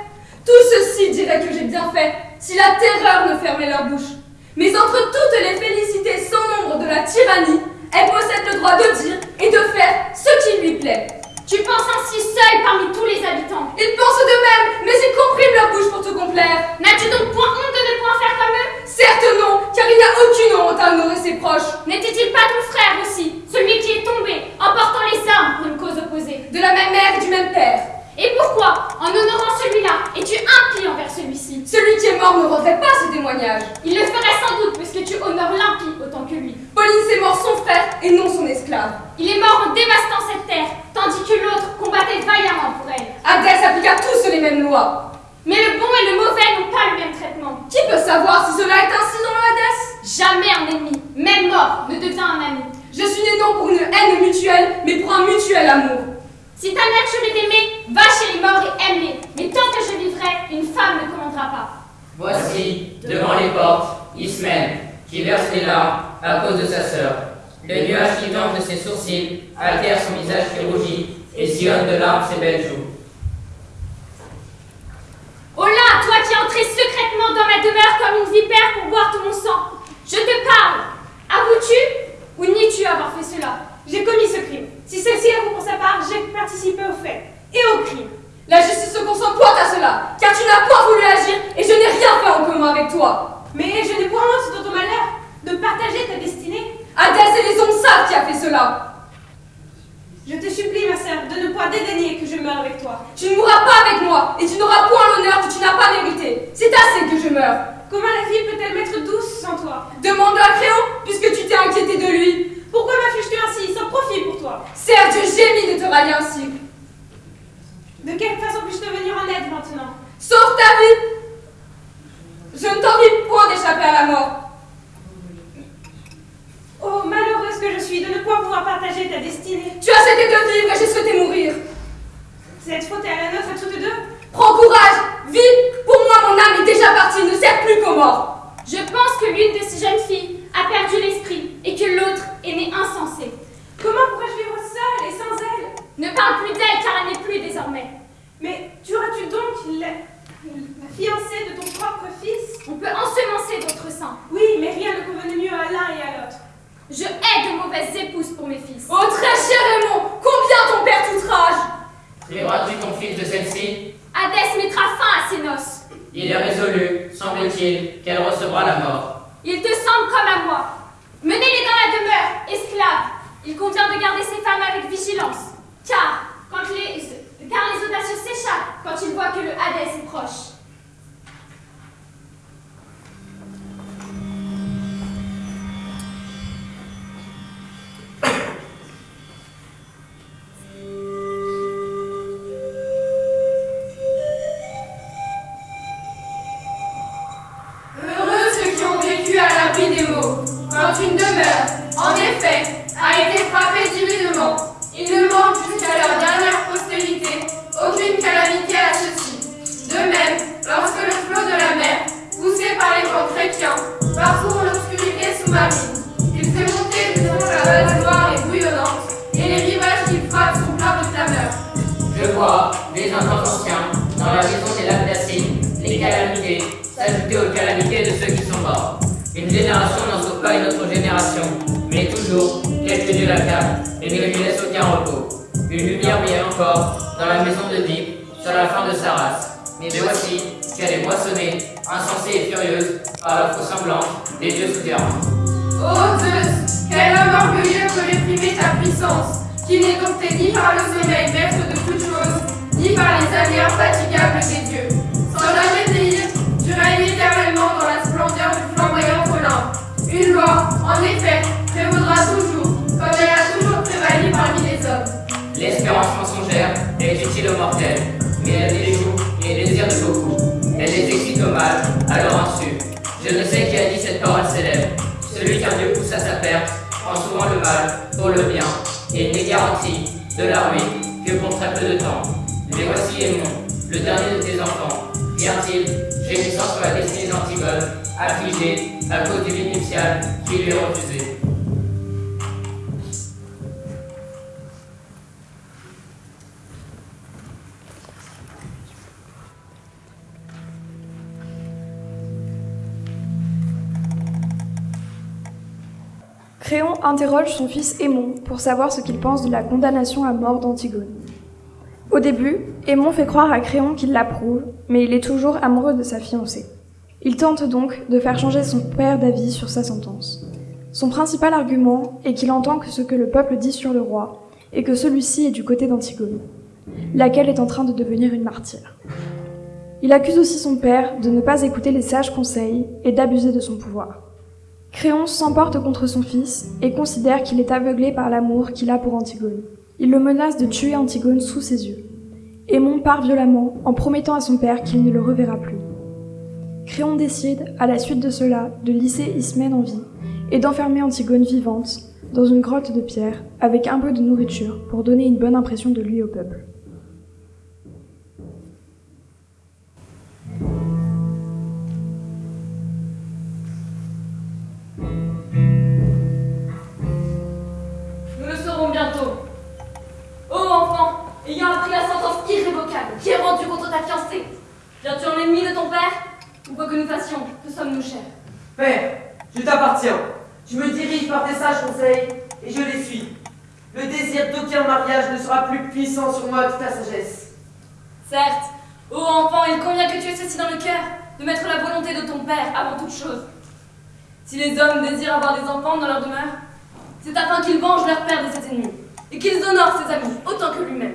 Tout ceci dirait que j'ai bien fait, si la terreur ne fermait leur bouche. Mais entre toutes les félicités sans nombre de la tyrannie, elle possède le droit de dire et de faire ce qui lui plaît. Tu penses ainsi seul parmi tous les habitants. Ils pensent de même, mais ils compriment leur bouche pour te complaire. N'as-tu donc point honte de ne point faire comme eux? Certes non, car il n'y a aucune honte à honorer ses proches. N'était-il pas ton frère aussi, celui qui est tombé, en portant les armes pour une cause opposée? De la même mère et du même père. Et pourquoi, en honorant celui-là, es-tu impie envers celui-ci Celui qui est mort ne rendrait pas ce témoignage. Il le ferait sans doute, puisque tu honores l'impie autant que lui. Pauline c'est mort son frère et non son esclave. Il est mort en dévastant cette terre, tandis que l'autre combattait vaillamment pour elle. Hadès appliqua tous les mêmes lois. Mais le bon et le mauvais n'ont pas le même traitement. Qui peut savoir si cela est ainsi dans le Hadès? Jamais un ennemi, même mort, ne devient un ami. Je suis né non pour une haine mutuelle, mais pour un mutuel amour. Si ta nature est d'aimer, va chez les morts et aime-les. Mais tant que je vivrai, une femme ne commandera pas. Voici, devant les portes, Ismène, qui verse des larmes à cause de sa sœur. Le nuage qui tombe de ses sourcils altère son visage qui rougit et sillonne de larmes ses belles joues. Oh là, toi qui es entré secrètement dans ma demeure comme une vipère pour boire tout mon sang, je te parle. Avoues-tu ou nies-tu avoir fait cela? J'ai commis ce crime. Si celle-ci avoue pour sa part, j'ai participé au fait et au crime. La justice se consent point à cela, car tu n'as pas voulu agir et je n'ai rien fait en commun avec toi. Mais je n'ai point honte de ton malheur de partager ta destinée. Hadès et les hommes savent qui a fait cela. Je te supplie, ma sœur, de ne point dédaigner que je meure avec toi. Tu ne mourras pas avec moi et tu n'auras point l'honneur que tu n'as pas mérité. C'est assez que je meure. Comment la fille peut-elle m'être douce sans toi? Demande à Créon, puisque tu t'es inquiété de lui. Pourquoi m'affliges-tu ainsi, sans profit pour toi Certes, je gémis de te rallier ainsi. De quelle façon puis-je te venir en aide maintenant? Sauve ta vie Je ne t'envie point d'échapper à la mort. Oh, malheureuse que je suis de ne point pouvoir partager ta destinée. Tu as cédé de vivre et j'ai souhaité mourir. Cette faute est à la nôtre à toutes deux. Prends courage, vis. Pour moi, mon âme est déjà partie, ne sert plus qu'aux morts. Je pense que l'une de ces jeunes filles a perdu l'esprit et que l'autre est née insensée. Comment pourrais-je vivre seule et sans elle? Ne parle plus d'elle car elle n'est plus désormais. Mais tueras-tu donc la, la fiancée de ton propre fils? On peut ensemencer d'autres seins. Oui, mais rien ne convenait mieux à l'un et à l'autre. Je hais de mauvaises épouses pour mes fils. Oh, très cher Raymond, combien ton père t'outrage? Priveras-tu ton fils de celle-ci Hadès mettra fin à ses noces. Il est résolu, semble-t-il, qu'elle recevra la mort. Il te semble comme à moi. Menez-les dans la demeure, esclaves. Il convient de garder ces femmes avec vigilance. Car, quand les, car les audacieux s'échappent quand ils voient que le Hadès est proche. Gémissant sur la destinée d'Antigone, affligé à cause du vide nuptial qui lui est refusé. Créon interroge son fils Aimon pour savoir ce qu'il pense de la condamnation à mort d'Antigone. Au début, Aimon fait croire à Créon qu'il l'approuve, mais il est toujours amoureux de sa fiancée. Il tente donc de faire changer son père d'avis sur sa sentence. Son principal argument est qu'il entend que ce que le peuple dit sur le roi, et que celui-ci est du côté d'Antigone, laquelle est en train de devenir une martyre. Il accuse aussi son père de ne pas écouter les sages conseils et d'abuser de son pouvoir. Créon s'emporte contre son fils et considère qu'il est aveuglé par l'amour qu'il a pour Antigone. Il le menace de tuer Antigone sous ses yeux. Aimon part violemment en promettant à son père qu'il ne le reverra plus. Créon décide, à la suite de cela, de lisser Ismène en vie et d'enfermer Antigone vivante dans une grotte de pierre avec un peu de nourriture pour donner une bonne impression de lui au peuple. Contre ta fiancée, viens-tu en ennemi de ton père? Ou quoi que nous fassions, que sommes-nous chers? Père, je t'appartiens. Je me dirige par tes sages conseils et je les suis. Le désir d'aucun mariage ne sera plus puissant sur moi que ta sagesse. Certes, ô enfant, il convient que tu aies ceci dans le cœur, de mettre la volonté de ton père avant toute chose. Si les hommes désirent avoir des enfants dans leur demeure, c'est afin qu'ils vengent leur père de ses ennemis, et qu'ils honorent ses amis autant que lui-même.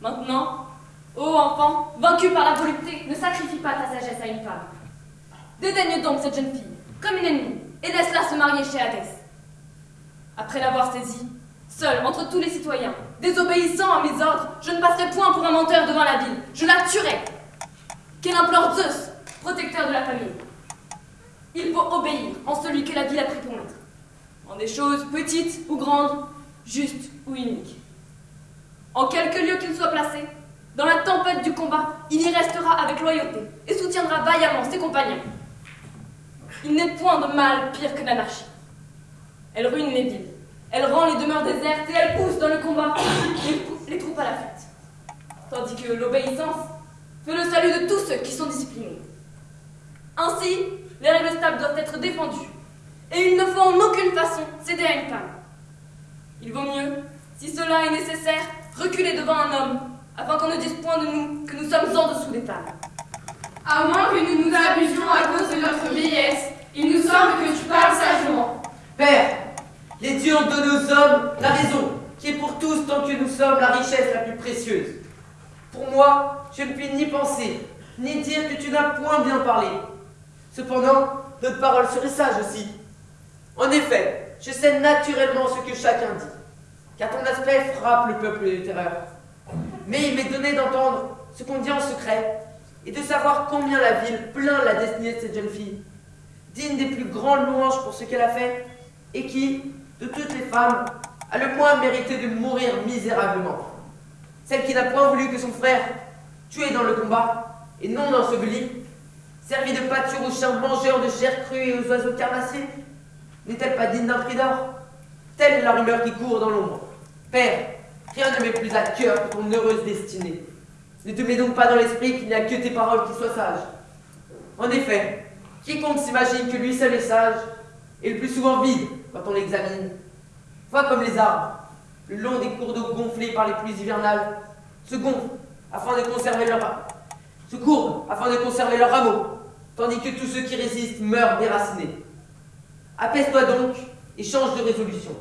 Maintenant, ô enfant, vaincu par la volupté, ne sacrifie pas ta sagesse à une femme. Dédaigne donc cette jeune fille, comme une ennemie, et laisse-la se marier chez Hadès. Après l'avoir saisie, seul entre tous les citoyens, désobéissant à mes ordres, je ne passerai point pour un menteur devant la ville, je la tuerai. Qu'elle implore Zeus, protecteur de la famille. Il faut obéir en celui que la ville a pris pour maître, en des choses petites ou grandes, justes ou uniques. En quelque lieu qu'il soit placé, dans la tempête du combat, il y restera avec loyauté et soutiendra vaillamment ses compagnons. Il n'est point de mal pire que l'anarchie. Elle ruine les villes, elle rend les demeures désertes et elle pousse dans le combat les, troupes à la fuite. Tandis que l'obéissance fait le salut de tous ceux qui sont disciplinés. Ainsi, les règles stables doivent être défendues, et il ne faut en aucune façon céder à une femme. Il vaut mieux, si cela est nécessaire, reculer devant un homme, afin qu'on ne dise point de nous que nous sommes en dessous des femmes. À moins que nous nous abusions à cause de notre vieillesse, il nous semble que tu parles sagement. Père, les dieux ont donné aux hommes la raison, qui est pour tous tant que nous sommes la richesse la plus précieuse. Pour moi, je ne puis ni penser, ni dire que tu n'as point bien parlé. Cependant, notre parole serait sage aussi. En effet, je sais naturellement ce que chacun dit, car ton aspect frappe le peuple de terreur. Mais il m'est donné d'entendre ce qu'on dit en secret, et de savoir combien la ville plaint la destinée de cette jeune fille, digne des plus grandes louanges pour ce qu'elle a fait, et qui, de toutes les femmes, a le moins mérité de mourir misérablement. Celle qui n'a point voulu que son frère, tué dans le combat, et non enseveli, servi de pâture aux chiens mangeurs de chair crue et aux oiseaux carnassiers, n'est-elle pas digne d'un prix d'or? Telle est la rumeur qui court dans l'ombre. Père, rien ne m'est plus à cœur que ton heureuse destinée. Ne te mets donc pas dans l'esprit qu'il n'y a que tes paroles qui soient sages. En effet, quiconque s'imagine que lui seul est sage est le plus souvent vide quand on l'examine. Vois comme les arbres, le long des cours d'eau gonflés par les pluies hivernales, se gonflent afin de conserver leur se courbent afin de conserver leurs rameaux, tandis que tous ceux qui résistent meurent déracinés. Apaise-toi donc et change de résolution.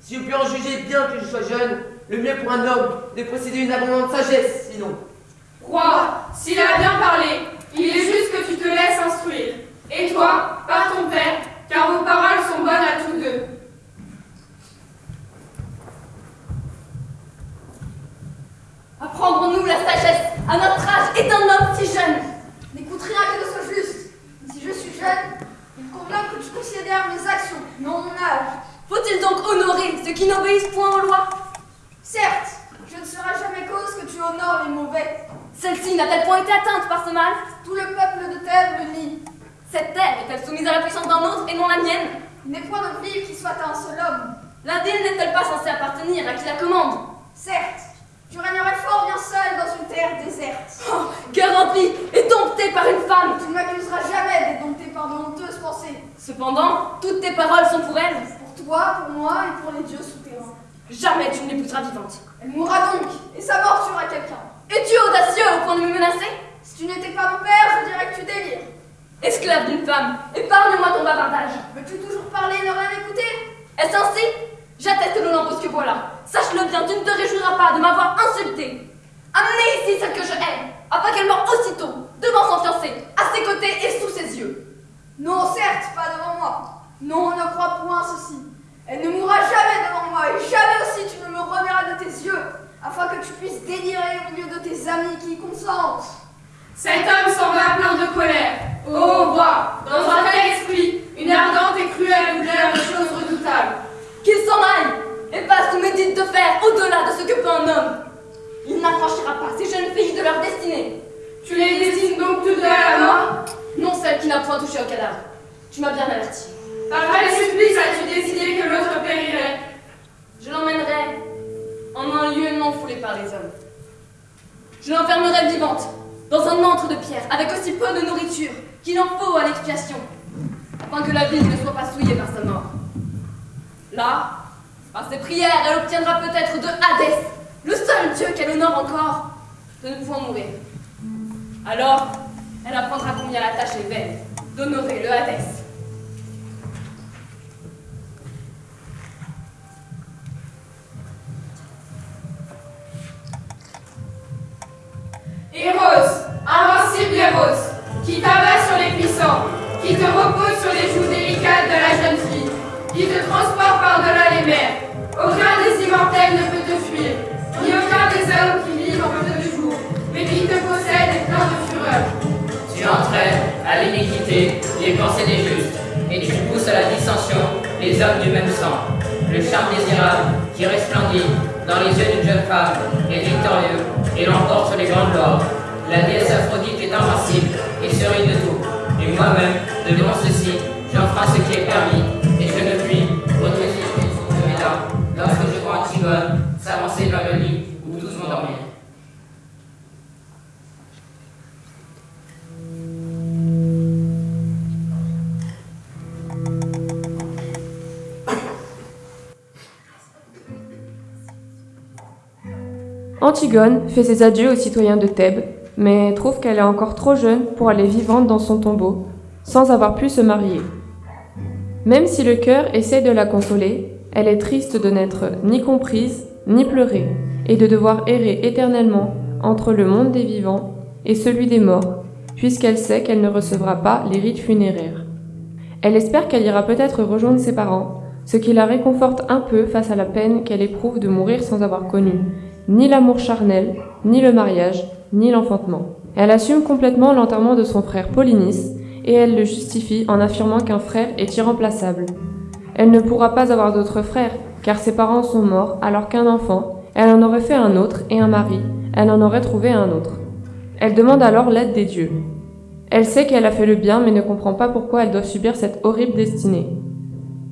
Si je puis en juger bien que je sois jeune, le mieux pour un homme de posséder une abondante sagesse, sinon. Roi, s'il a bien parlé, il est juste que tu te laisses instruire. Et toi, par ton père, car vos paroles sont bonnes à tous deux. Apprendrons-nous la sagesse à notre âge et d'un homme si jeune N'écoute rien que ce soit juste. Si je suis jeune, il convient que tu considères mes actions, non mon âge. Faut-il donc honorer ceux qui n'obéissent point aux lois? Certes, je ne serai jamais cause que tu honores les mauvais. Celle-ci n'a-t-elle point été atteinte par ce mal? Tout le peuple de Thèbes le nie. Cette terre est-elle soumise à la puissance d'un autre et non la mienne? Il n'est point de ville qui soit à un seul homme. La ville n'est-elle pas censée appartenir à qui la commande? Certes, tu régnerais fort bien seul dans une terre déserte. Oh, cœur rempli et dompté par une femme Tu ne m'accuseras jamais d'être dompté par de honteuses pensées. Cependant, toutes tes paroles sont pour elle. Pour toi, pour moi et pour les dieux. Jamais tu ne l'épouseras vivante. Elle mourra donc, et sa mort tuera quelqu'un. Es-tu audacieux au point de me menacer? Si tu n'étais pas mon père, je dirais que tu délires. Esclave d'une femme, épargne-moi ton bavardage. Veux-tu toujours parler et ne rien écouter? Est-ce ainsi? J'atteste l'Olympus que voilà. Sache-le bien, tu ne te réjouiras pas de m'avoir insulté. Amenez ici celle que je hais, afin qu'elle meure aussitôt, devant son fiancé, à ses côtés et sous ses yeux. Non, certes, pas devant moi. Non, ne crois point ceci. Elle ne mourra jamais devant moi, et jamais aussi tu ne me reverras de tes yeux, afin que tu puisses délirer au milieu de tes amis qui y consentent. Cet homme s'en va plein de colère. Ô roi, dans un tel esprit, une ardente et cruelle douleur de choses redoutables. Qu'il s'en aille et fasse ou médite de faire au-delà de ce que peut un homme. Il n'affranchira pas ces jeunes filles de leur destinée. Tu les destines donc toutes à la mort? Non, celle qui n'a point touché au cadavre. Tu m'as bien averti. Par quel supplice as-tu décidé que l'autre périrait? Je l'emmènerai en un lieu non foulé par les hommes. Je l'enfermerai vivante dans un antre de pierre avec aussi peu de nourriture qu'il en faut à l'expiation, afin que la ville ne soit pas souillée par sa mort. Là, par ses prières, elle obtiendra peut-être de Hadès, le seul dieu qu'elle honore encore, de ne point mourir. Alors, elle apprendra combien la tâche est vaine d'honorer le Hadès. Héros, invincible Héros, qui t'abat sur les puissants, qui te repose sur les joues délicates de la jeune fille, qui te transporte par-delà les mers. Aucun des immortels ne peut te fuir, ni aucun des hommes qui vivent en peu de jours, mais qui te possède et plein de fureur. Tu entraînes à l'iniquité les pensées des justes, et tu pousses à la dissension les hommes du même sang. Le charme désirable qui resplendit dans les yeux d'une jeune femme est victorieux et l'emporte sur les grandes gloires. La déesse Aphrodite est invincible et sereine de tout. Et moi-même, devant ceci, j'enfreins ce qui est permis, et je ne puis sources de mes larmes lorsque je vois Antigone Antigone fait ses adieux aux citoyens de Thèbes, mais trouve qu'elle est encore trop jeune pour aller vivante dans son tombeau, sans avoir pu se marier. Même si le cœur essaie de la consoler, elle est triste de n'être ni comprise, ni pleurée, et de devoir errer éternellement entre le monde des vivants et celui des morts, puisqu'elle sait qu'elle ne recevra pas les rites funéraires. Elle espère qu'elle ira peut-être rejoindre ses parents, ce qui la réconforte un peu face à la peine qu'elle éprouve de mourir sans avoir connu ni l'amour charnel, ni le mariage, ni l'enfantement. Elle assume complètement l'enterrement de son frère Polynice, et elle le justifie en affirmant qu'un frère est irremplaçable. Elle ne pourra pas avoir d'autres frères, car ses parents sont morts alors qu'un enfant, elle en aurait fait un autre, et un mari, elle en aurait trouvé un autre. Elle demande alors l'aide des dieux. Elle sait qu'elle a fait le bien, mais ne comprend pas pourquoi elle doit subir cette horrible destinée.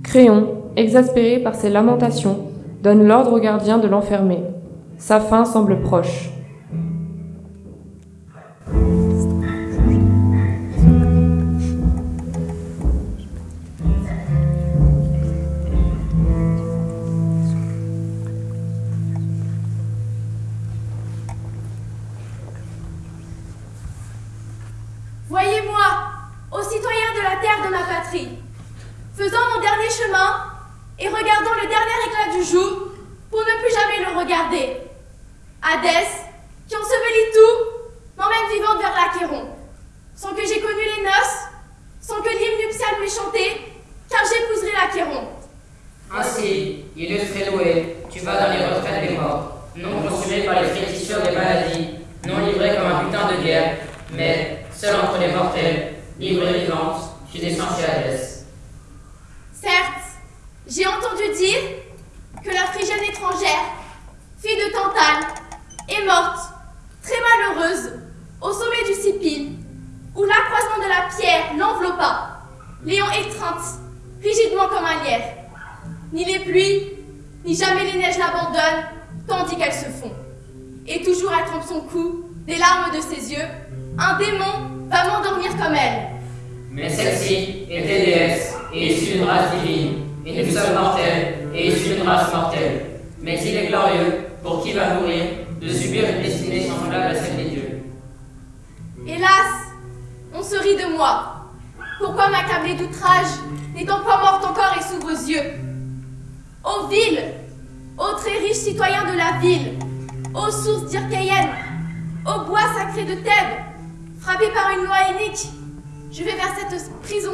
Créon, exaspéré par ses lamentations, donne l'ordre au gardien de l'enfermer. Sa fin semble proche.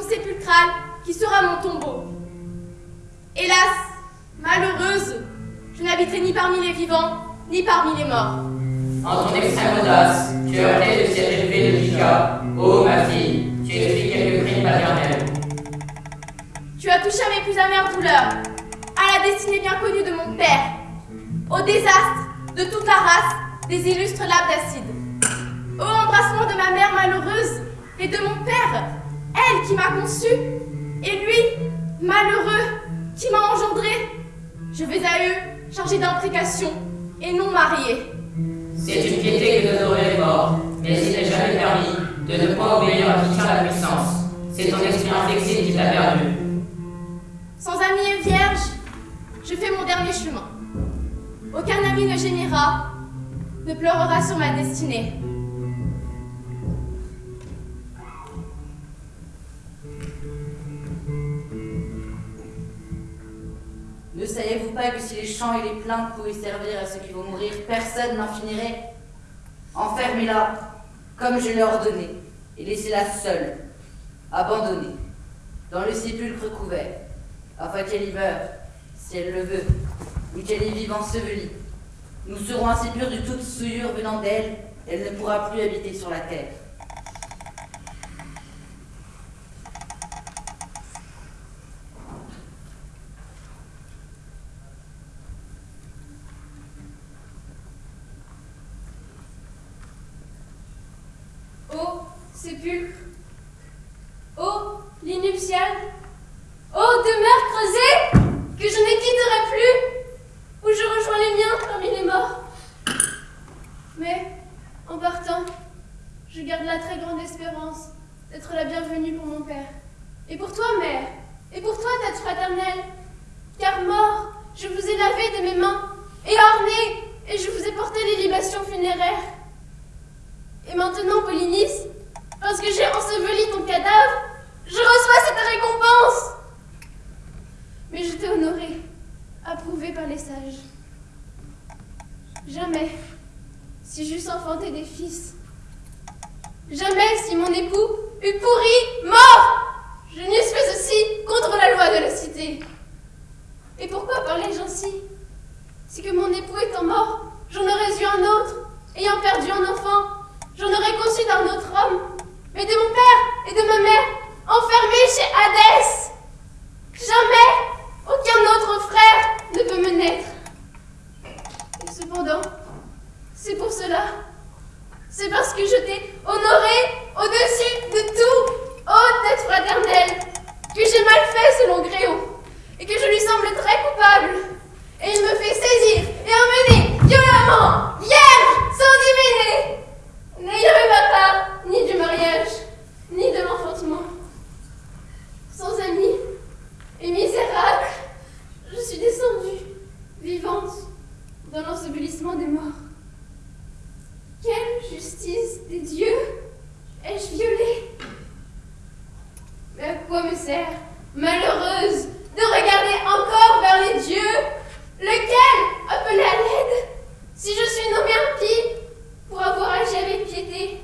Sépulcrale qui sera mon tombeau. Hélas, malheureuse, je n'habiterai ni parmi les vivants, ni parmi les morts. En ton extrême audace, tu as heurté de s'être élevé de. Ô ma fille, tu quelques crimes paternels. Tu as touché à mes plus amères douleurs, à la destinée bien connue de mon père, au désastre de toute la race des illustres laves d'acide, au embrassement de ma mère malheureuse et de mon père, elle qui m'a conçu, et lui, malheureux, qui m'a engendré. Je vais à eux chargée d'imprécation et non mariée. C'est une piété que d'honorer les morts, mais il n'est jamais permis de ne point obéir à qui tient la puissance. C'est ton esprit inflexible qui t'a perdu. Sans ami et vierge, je fais mon dernier chemin. Aucun ami ne gémira, ne pleurera sur ma destinée. Ne saviez-vous pas que si les chants et les plaintes pouvaient servir à ceux qui vont mourir, personne n'en finirait? Enfermez-la, comme je l'ai ordonné, et laissez-la seule, abandonnée, dans le sépulcre couvert, afin qu'elle y meure, si elle le veut, ou qu'elle y vive ensevelie. Nous serons ainsi purs de toute souillure venant d'elle, elle ne pourra plus habiter sur la terre. Ô sépulcre, ô demeure creusée, que je ne quitterai plus, où je rejoins les miens parmi les morts. Mais, en partant, je garde la très grande espérance d'être la bienvenue pour mon père. Et pour toi, mère, et pour toi, tête fraternelle, car mort, je vous ai lavé de mes mains, et orné, et je vous ai porté les libations funéraires. Et maintenant, Polynice, parce que j'ai enseveli ton cadavre, je reçois cette récompense. Mais je t'ai honoré, approuvé par les sages. Jamais, si j'eusse enfanté des fils, jamais si mon époux eût pourri, mort, je n'eusse fait ceci contre la loi de la cité. Et pourquoi parler ainsi Si que mon époux étant mort, j'en aurais eu un autre, ayant perdu un enfant, j'en aurais conçu d'un autre homme, mais de mon père et de ma mère, enfermés chez Hadès. Jamais aucun autre frère ne peut me naître. Et cependant, c'est pour cela, c'est parce que je t'ai honoré au-dessus de tout, ô tête fraternelle, que j'ai mal fait selon Gréon, et que je lui semble très coupable. Et il me fait saisir et emmener violemment, vierge, sans diviner, n'ayant eu ma part ni du mariage, ni de l'enfantement. Sans amis et misérable, je suis descendue, vivante, dans l'ensevelissement des morts. Quelle justice des dieux ai-je violée Mais à quoi me sert, malheureuse, de regarder encore vers les dieux, lequel appelé à l'aide, si je suis nommée impie pour avoir agi avec piété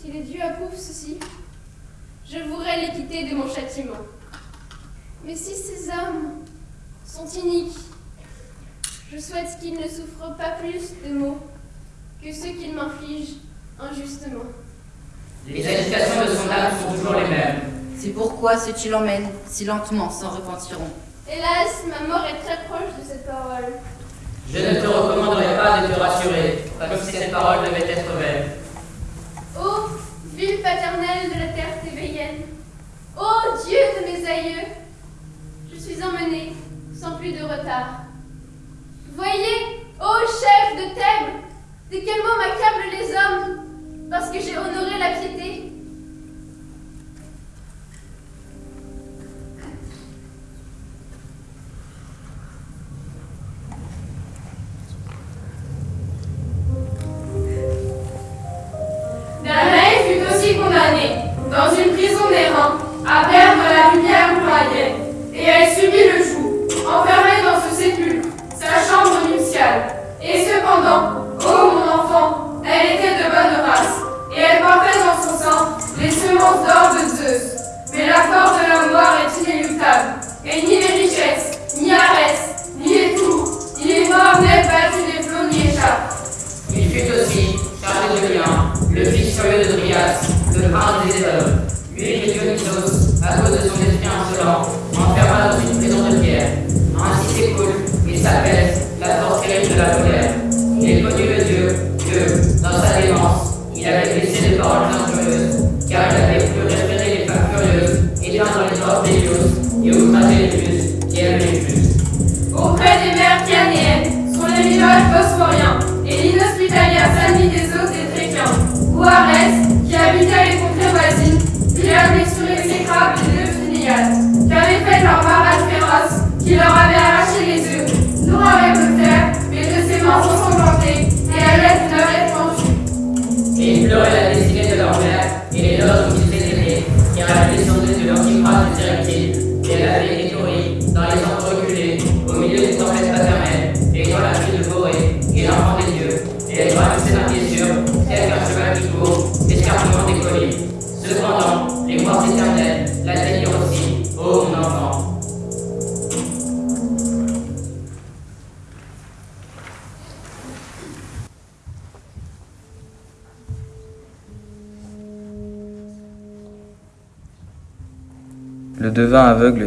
Si les dieux approuvent ceci, je voudrais les quitter de mon châtiment. Je souhaite qu'il ne souffre pas plus de maux que ceux qu'il m'inflige injustement. Les agitations de son âme sont toujours les mêmes. C'est qui l'emmènent si lentement s'en repentiront.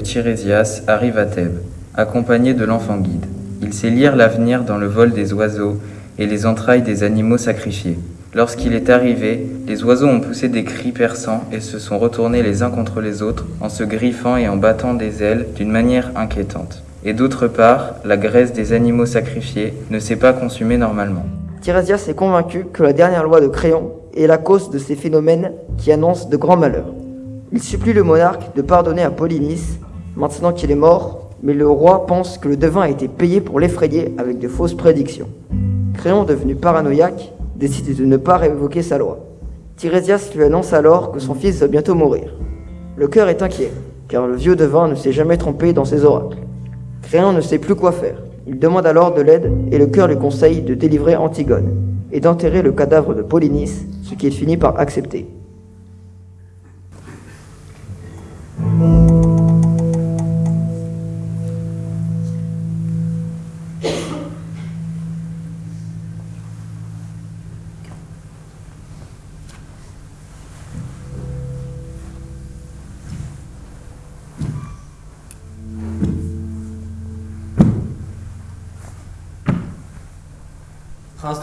Tirésias arrive à Thèbes, accompagné de l'enfant guide. Il sait lire l'avenir dans le vol des oiseaux et les entrailles des animaux sacrifiés. Lorsqu'il est arrivé, les oiseaux ont poussé des cris perçants et se sont retournés les uns contre les autres en se griffant et en battant des ailes d'une manière inquiétante. Et d'autre part, la graisse des animaux sacrifiés ne s'est pas consumée normalement. Tirésias est convaincu que la dernière loi de Créon est la cause de ces phénomènes qui annoncent de grands malheurs. Il supplie le monarque de pardonner à Polynice, maintenant qu'il est mort, mais le roi pense que le devin a été payé pour l'effrayer avec de fausses prédictions. Créon, devenu paranoïaque, décide de ne pas révoquer sa loi. Tirésias lui annonce alors que son fils va bientôt mourir. Le cœur est inquiet, car le vieux devin ne s'est jamais trompé dans ses oracles. Créon ne sait plus quoi faire. Il demande alors de l'aide et le cœur lui conseille de délivrer Antigone et d'enterrer le cadavre de Polynice, ce qu'il finit par accepter.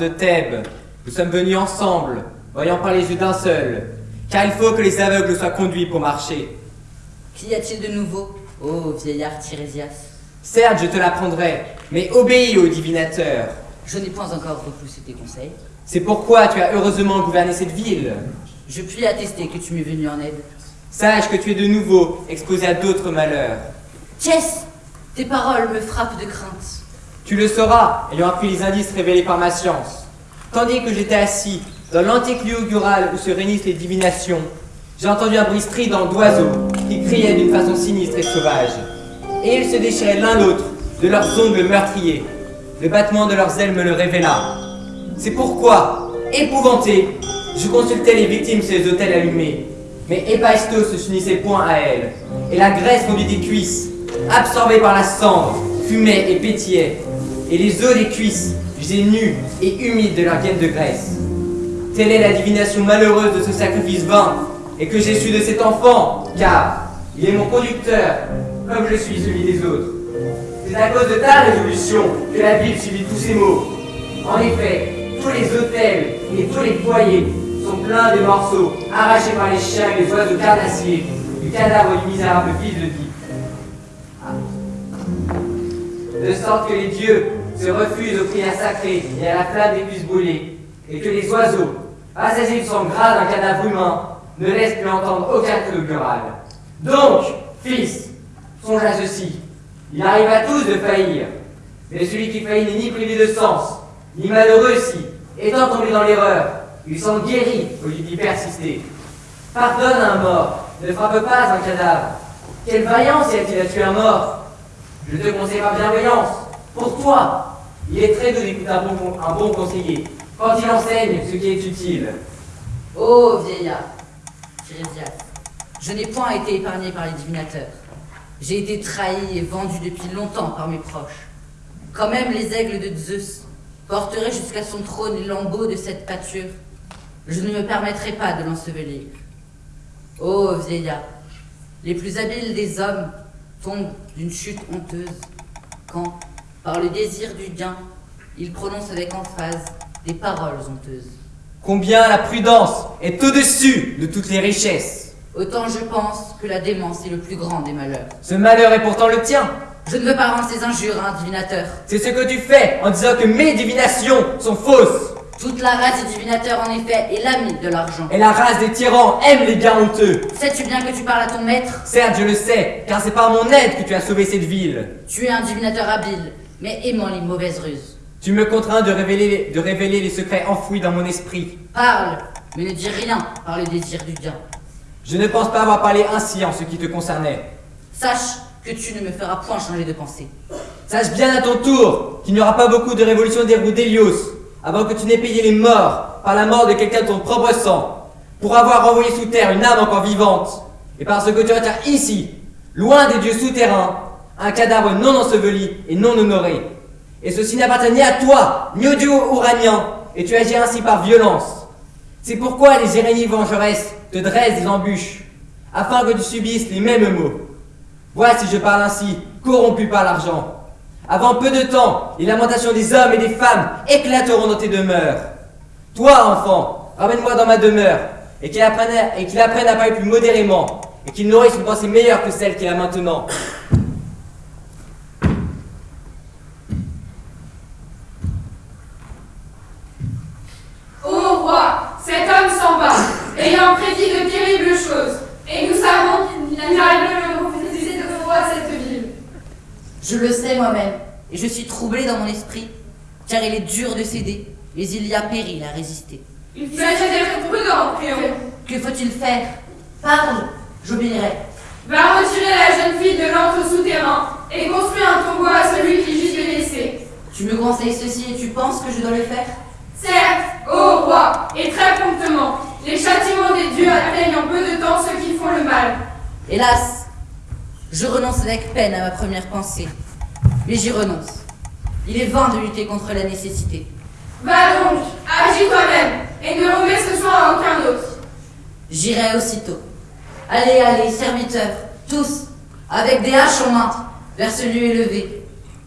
De Thèbes, nous sommes venus ensemble, voyant par les yeux d'un seul, car il faut que les aveugles soient conduits pour marcher. Qu'y a-t-il de nouveau, ô vieillard Tirésias Certes, je te l'apprendrai, mais obéis au divinateur. Je n'ai point encore repoussé tes conseils. C'est pourquoi tu as heureusement gouverné cette ville. Je puis attester que tu m'es venu en aide. Sache que tu es de nouveau exposé à d'autres malheurs. Qu'est-ce Tes paroles me frappent de crainte. Tu le sauras, ayant appris les indices révélés par ma science. Tandis que j'étais assis dans l'antique augural où se réunissent les divinations, j'ai entendu un bruit strident d'oiseaux qui criaient d'une façon sinistre et sauvage. Et ils se déchiraient l'un l'autre de leurs ongles meurtriers. Le battement de leurs ailes me le révéla. C'est pourquoi, épouvanté, je consultais les victimes sur les autels allumés. Mais Héphaïstos ne s'unissait point à elles, et la graisse fondue des cuisses, absorbée par la cendre, fumait et pétillait. Et les os des cuisses, usés nus et humides de leur gaine de graisse. Telle est la divination malheureuse de ce sacrifice vain, et que j'ai su de cet enfant, car il est mon conducteur, comme je suis celui des autres. C'est à cause de ta résolution que la Bible subit tous ces maux. En effet, tous les hôtels et tous les foyers sont pleins de morceaux arrachés par les chiens et les oiseaux carnassiers du cadavre du misérable fils de Dieu. De sorte que les dieux se refusent aux prières sacrées et à la flamme des puces brûlées, et que les oiseaux, assasiés du sang gras d'un cadavre humain, ne laissent plus entendre aucun cri augural. Donc, fils, songe à ceci. Il arrive à tous de faillir, mais celui qui faillit n'est ni privé de sens, ni malheureux si, étant tombé dans l'erreur, il s'en guérit au lieu d'y persister. Pardonne un mort, ne frappe pas un cadavre. Quelle vaillance y a-t-il à tuer un mort? Je te conseille par bienveillance. Pour toi, il est très doux d'écouter un bon, conseiller quand il enseigne ce qui est utile. Ô vieillard, Tirésias, je n'ai point été épargné par les divinateurs. J'ai été trahi et vendu depuis longtemps par mes proches. Quand même les aigles de Zeus porteraient jusqu'à son trône les lambeaux de cette pâture, je ne me permettrai pas de l'ensevelir. Ô vieillard, les plus habiles des hommes tombent d'une chute honteuse quand, par le désir du gain, ils prononcent avec emphase des paroles honteuses. Combien la prudence est au-dessus de toutes les richesses. Autant je pense que la démence est le plus grand des malheurs. Ce malheur est pourtant le tien. Je ne veux pas rendre ces injures à un divinateur. C'est ce que tu fais en disant que mes divinations sont fausses. Toute la race des divinateurs, en effet, est l'ami de l'argent. Et la race des tyrans aime les gains honteux. Sais-tu bien que tu parles à ton maître? Certes, je le sais, car c'est par mon aide que tu as sauvé cette ville. Tu es un divinateur habile, mais aimant les mauvaises ruses. Tu me contrains de révéler, de révéler les secrets enfouis dans mon esprit. Parle, mais ne dis rien par le désir du gain. Je ne pense pas avoir parlé ainsi en ce qui te concernait. Sache que tu ne me feras point changer de pensée. Sache bien à ton tour qu'il n'y aura pas beaucoup de révolutions des roues d'Hélios avant que tu n'aies payé les morts par la mort de quelqu'un de ton propre sang, pour avoir renvoyé sous terre une âme encore vivante, et parce que tu retiens ici, loin des dieux souterrains, un cadavre non enseveli et non honoré. Et ceci n'appartient ni à toi, ni au dieu ouranien, et tu agis ainsi par violence. C'est pourquoi les Jérémies vengeresses te dressent des embûches, afin que tu subisses les mêmes maux. Vois si je parle ainsi, corrompu par l'argent. Avant peu de temps, les lamentations des hommes et des femmes éclateront dans tes demeures. Toi, enfant, ramène-moi dans ma demeure, et qu'il apprenne, à parler plus modérément, et qu'il nourrisse une pensée meilleure que celle qu'il a maintenant. Ô roi, cet homme s'en va, ayant prédit de terribles choses, et nous savons qu'il n'arrive de cette. Je le sais moi-même, et je suis troublé dans mon esprit, car il est dur de céder, mais il y a péril à résister. Il s'agit d'être prudent. Que faut-il faire? Parle, j'obéirai. Va retirer la jeune fille de l'antre souterrain et construis un tombeau à celui qui gît blessé. Tu me conseilles ceci et tu penses que je dois le faire? Certes, ô roi, et très promptement, les châtiments des dieux atteignent en peu de temps ceux qui font le mal. Hélas, je renonce avec peine à ma première pensée. Mais j'y renonce. Il est vain de lutter contre la nécessité. Va donc, agis toi-même, et ne remets ce soin à aucun autre. J'irai aussitôt. Allez, allez, serviteurs, tous, avec des haches en main, vers ce lieu élevé.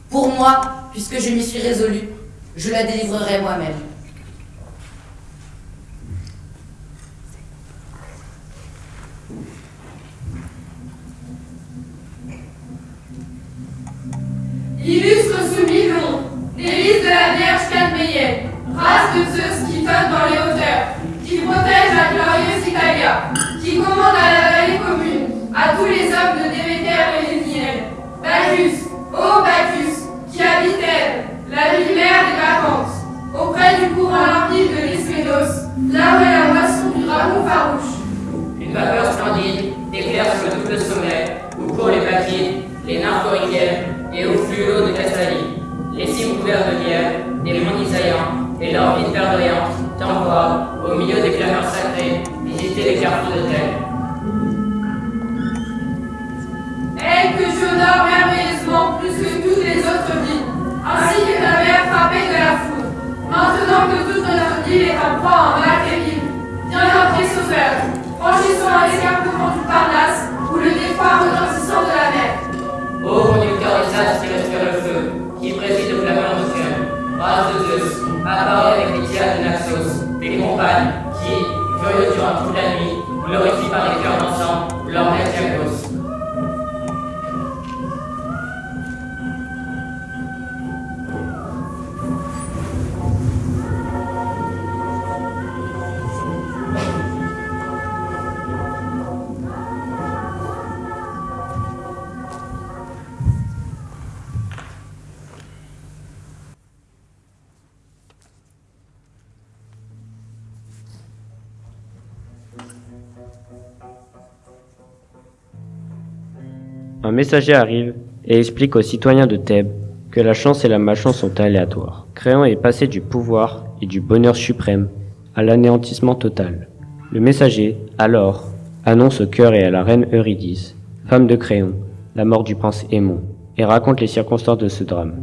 Pour moi, puisque je m'y suis résolu, je la délivrerai moi-même. Illustre soumis-nom, délice de la Vierge Cadméienne, race de Zeus qui flotte dans les hauteurs, qui protège la glorieuse Italia, qui commande à la vallée commune, à tous les hommes de Déméter et Léniel. Bacchus, ô Bacchus, qui habite elle, la lumière des vacances, auprès du courant limpide de l'Isménos, là où est la moisson du dragon farouche. Une vapeur splendide éclaire sur le double sommet, où courent les baquines, les nymphes et au fluo de Castalie, les cimes couverts de lierre, des monts saillants et leurs villes verdoyantes t'envoient, au milieu des clameurs sacrées, visiter les carrefours de terre. Elle que j'honore merveilleusement plus que toutes les autres villes, ainsi que ta mère frappée de la foudre. Maintenant que toute notre ville est en proie en mal terrible, viens notre sauveur, franchissons un écart couvrant du Parnasse, ou le départ retentissant de la mer. Ô conducteur des âmes sur le feu, qui préside aux flamants de Dieu, race de Zeus, apparais avec les tiers de Naxos, tes compagnes, qui, furieux durant toute la nuit, glorifient par les cœurs d'encens leur maître messager arrive et explique aux citoyens de Thèbes que la chance et la malchance sont aléatoires. Créon est passé du pouvoir et du bonheur suprême à l'anéantissement total. Le messager, alors, annonce au cœur et à la reine Eurydice, femme de Créon, la mort du prince Aimon, et raconte les circonstances de ce drame.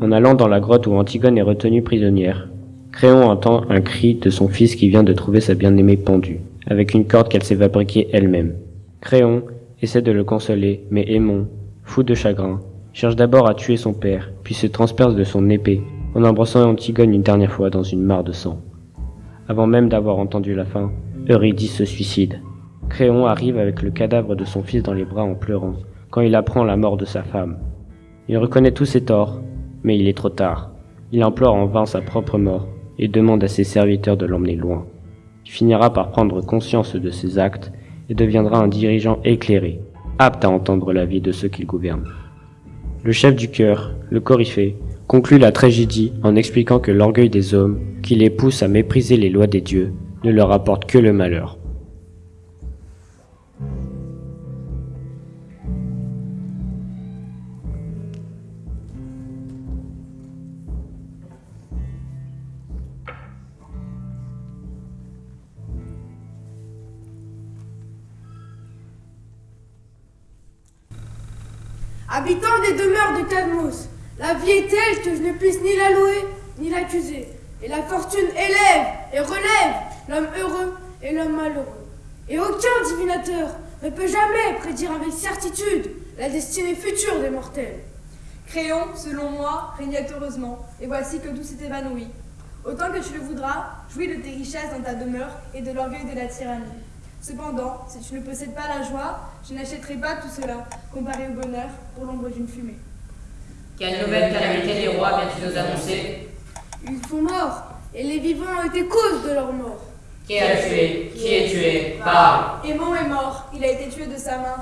En allant dans la grotte où Antigone est retenue prisonnière, Créon entend un cri de son fils qui vient de trouver sa bien-aimée pendue, avec une corde qu'elle s'est fabriquée elle-même. Créon essaie de le consoler, mais Aimon, fou de chagrin, cherche d'abord à tuer son père, puis se transperce de son épée, en embrassant Antigone une dernière fois dans une mare de sang. Avant même d'avoir entendu la fin, Eurydice se suicide. Créon arrive avec le cadavre de son fils dans les bras en pleurant, quand il apprend la mort de sa femme. Il reconnaît tous ses torts, mais il est trop tard. Il implore en vain sa propre mort et demande à ses serviteurs de l'emmener loin. Il finira par prendre conscience de ses actes et deviendra un dirigeant éclairé, apte à entendre l'avis de ceux qu'il gouverne. Le chef du cœur, le coryphée, conclut la tragédie en expliquant que l'orgueil des hommes, qui les pousse à mépriser les lois des dieux, ne leur apporte que le malheur. Habitant des demeures de Cadmos, la vie est telle que je ne puisse ni la louer ni l'accuser. Et la fortune élève et relève l'homme heureux et l'homme malheureux. Et aucun divinateur ne peut jamais prédire avec certitude la destinée future des mortels. Créon, selon moi, régnait heureusement, et voici que tout s'est évanoui. Autant que tu le voudras, jouis de tes richesses dans ta demeure et de l'orgueil de la tyrannie. Cependant, si tu ne possèdes pas la joie, je n'achèterai pas tout cela, comparé au bonheur, pour l'ombre d'une fumée. Quelle nouvelle calamité des rois viens-tu nous annoncer? Ils sont morts, et les vivants ont été cause de leur mort. Qui a tué? Qui est tué Parle? Aimon est mort, il a été tué de sa main.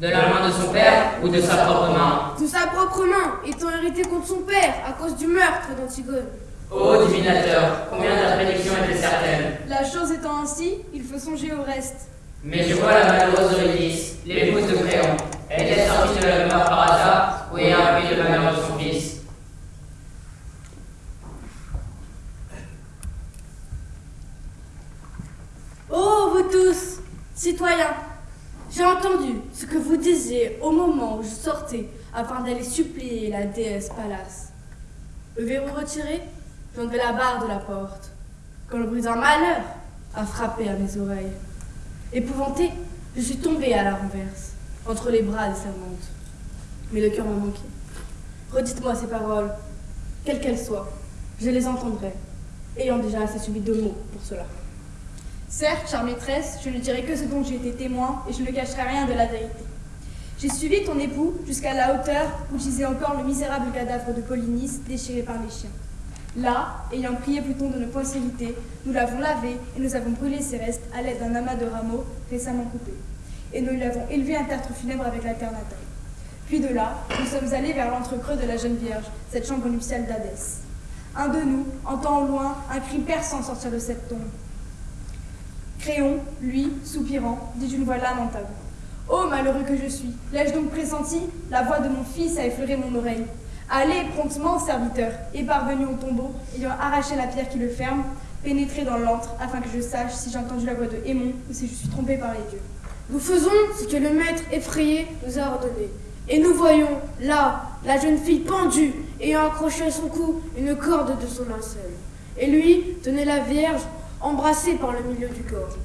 De la main de son père ou de sa propre main? De sa propre main, étant hérité contre son père à cause du meurtre d'Antigone. Ô divinateur, combien ta prédiction était certaine? La chose étant ainsi, il faut songer au reste. Mais je vois la malheureuse Eurydice, l'épouse de Créon. Elle était sortie de la demeure par hasard ou ayant appris le malheur de son fils. Oh, vous tous, citoyens, j'ai entendu ce que vous disiez au moment où je sortais afin d'aller supplier la déesse Pallas. Le verrou retiré, j'enlevai la barre de la porte, quand le bruit d'un malheur a frappé à mes oreilles. Épouvanté, je suis tombée à la renverse, entre les bras des servantes. Mais le cœur m'a manqué. Redites-moi ces paroles, quelles qu'elles soient, je les entendrai, ayant déjà assez subi de mots pour cela. Certes, chère maîtresse, je ne dirai que ce dont j'ai été témoin et je ne cacherai rien de la vérité. J'ai suivi ton époux jusqu'à la hauteur où gisait encore le misérable cadavre de Polynice déchiré par les chiens. Là, ayant prié Pluton de ne point s'irriter, nous l'avons lavé et nous avons brûlé ses restes à l'aide d'un amas de rameaux récemment coupés. Et nous lui avons élevé un tertre funèbre avec l'alternateur. Puis de là, nous sommes allés vers l'entrecreux de la jeune Vierge, cette chambre nuptiale d'Hadès. Un de nous entend au loin un cri perçant sortir de cette tombe. Créon, lui, soupirant, dit d'une voix lamentable. Ô malheureux que je suis, l'ai-je donc pressenti? La voix de mon fils a effleuré mon oreille. Allez promptement, serviteur, et parvenu au tombeau, ayant arraché la pierre qui le ferme, pénétrez dans l'antre, afin que je sache si j'ai entendu la voix de Hémon ou si je suis trompé par les dieux. Nous faisons ce que le maître effrayé nous a ordonné. Et nous voyons, là, la jeune fille pendue, ayant accroché à son cou une corde de son linceul. Et lui tenait la Vierge, embrassée par le milieu du corps,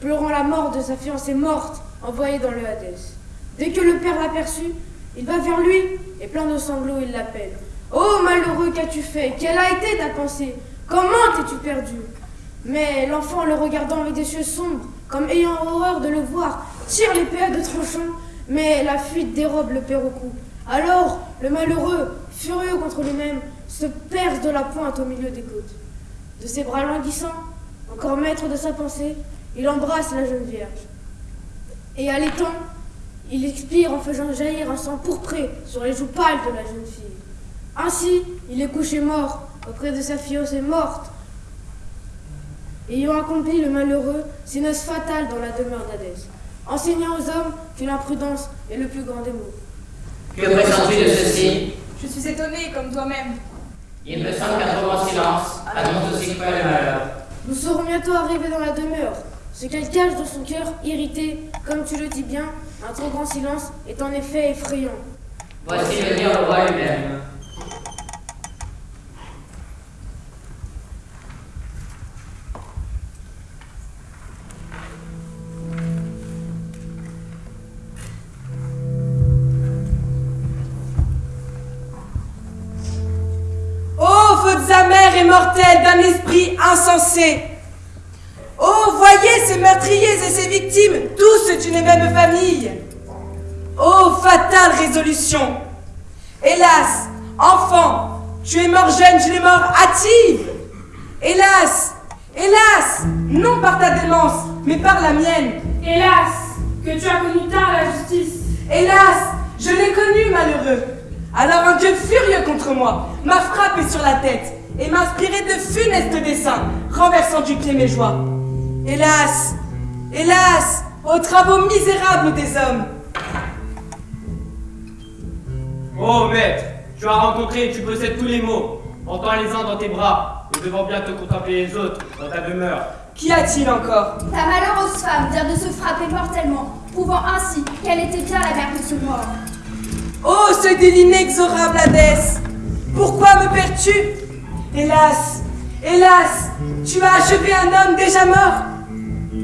pleurant la mort de sa fiancée morte, envoyée dans le Hadès. Dès que le père l'aperçut, il va vers lui, et plein de sanglots, il l'appelle. Oh malheureux, qu'as-tu fait? Quelle a été ta pensée? Comment t'es-tu perdu? Mais l'enfant, le regardant avec des yeux sombres, comme ayant horreur de le voir, tire l'épée à deux tranchants, mais la fuite dérobe le père au cou. Alors, le malheureux, furieux contre lui-même, se perce de la pointe au milieu des côtes. De ses bras languissants, encore maître de sa pensée, il embrasse la jeune vierge. Et à l'étang, il expire en faisant jaillir un sang pourpré sur les joues pâles de la jeune fille. Ainsi, il est couché mort auprès de sa fiancée morte, ayant accompli le malheureux, ses noces fatales dans la demeure d'Hadès, enseignant aux hommes que l'imprudence est le plus grand des maux. Que pressens-tu de ceci? Je suis étonnée comme toi-même. Il me semble qu'un trop grand silence annonce aussi quoi le malheur. Nous serons bientôt arrivés dans la demeure. Ce qu'elle cache dans son cœur, irrité, comme tu le dis bien, un trop grand silence est en effet effrayant. Voici venir le roi lui-même. Ô fautes amères et mortelles d'un esprit insensé Oh, voyez ces meurtriers et ces victimes, tous d'une même famille. Oh, fatale résolution. Hélas, enfant, tu es mort jeune d'une mort hâtive. Hélas, hélas, non par ta démence, mais par la mienne. Hélas, que tu as connu tard la justice. Hélas, je l'ai connu malheureux. Alors un Dieu furieux contre moi m'a frappé sur la tête et m'a inspiré de funestes desseins, renversant du pied mes joies. Hélas, hélas, aux travaux misérables des hommes. Oh maître, tu as rencontré et tu possèdes tous les mots. Entends les uns dans tes bras, nous devons bientôt contempler les autres dans ta demeure. Qu'y a-t-il encore? Ta malheureuse femme vient de se frapper mortellement, prouvant ainsi qu'elle était bien la mère de ce mort. Oh, ce délit inexorable Hadès Pourquoi me perds-tu? Hélas, hélas, tu as achevé un homme déjà mort.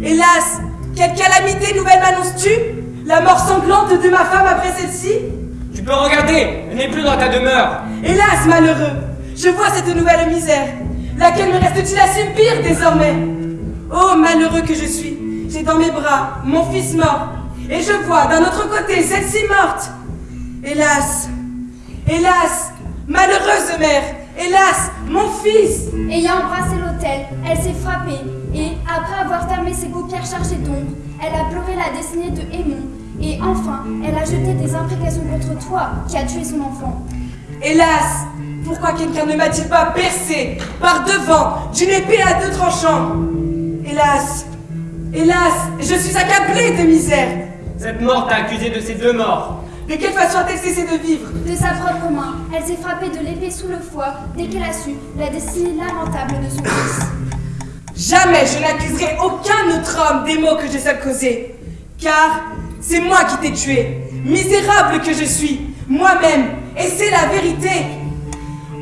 Hélas, quelle calamité nouvelle m'annonces-tu? La mort sanglante de ma femme après celle-ci? Tu peux regarder, elle n'est plus dans ta demeure. Hélas, malheureux, je vois cette nouvelle misère. Laquelle me reste-t-il à subir désormais? Oh, malheureux que je suis, j'ai dans mes bras mon fils mort, et je vois d'un autre côté celle-ci morte. Hélas, hélas, malheureuse mère, hélas, mon fils Ayant embrassé l'autel, elle s'est frappée après avoir fermé ses paupières chargées d'ombre, elle a pleuré la destinée de Aimon et enfin, elle a jeté des imprécations contre toi qui as tué son enfant. Hélas, pourquoi quelqu'un ne m'a-t-il pas percé par devant d'une épée à deux tranchants? Hélas, hélas, je suis accablée de misère. Cette mort t'a accusé de ces deux morts. De quelle façon a-t-elle cessé de vivre? De sa propre main, elle s'est frappée de l'épée sous le foie dès qu'elle a su la destinée lamentable de son fils. Jamais je n'accuserai aucun autre homme des maux que j'ai seul causés. Car c'est moi qui t'ai tué, misérable que je suis, moi-même, et c'est la vérité.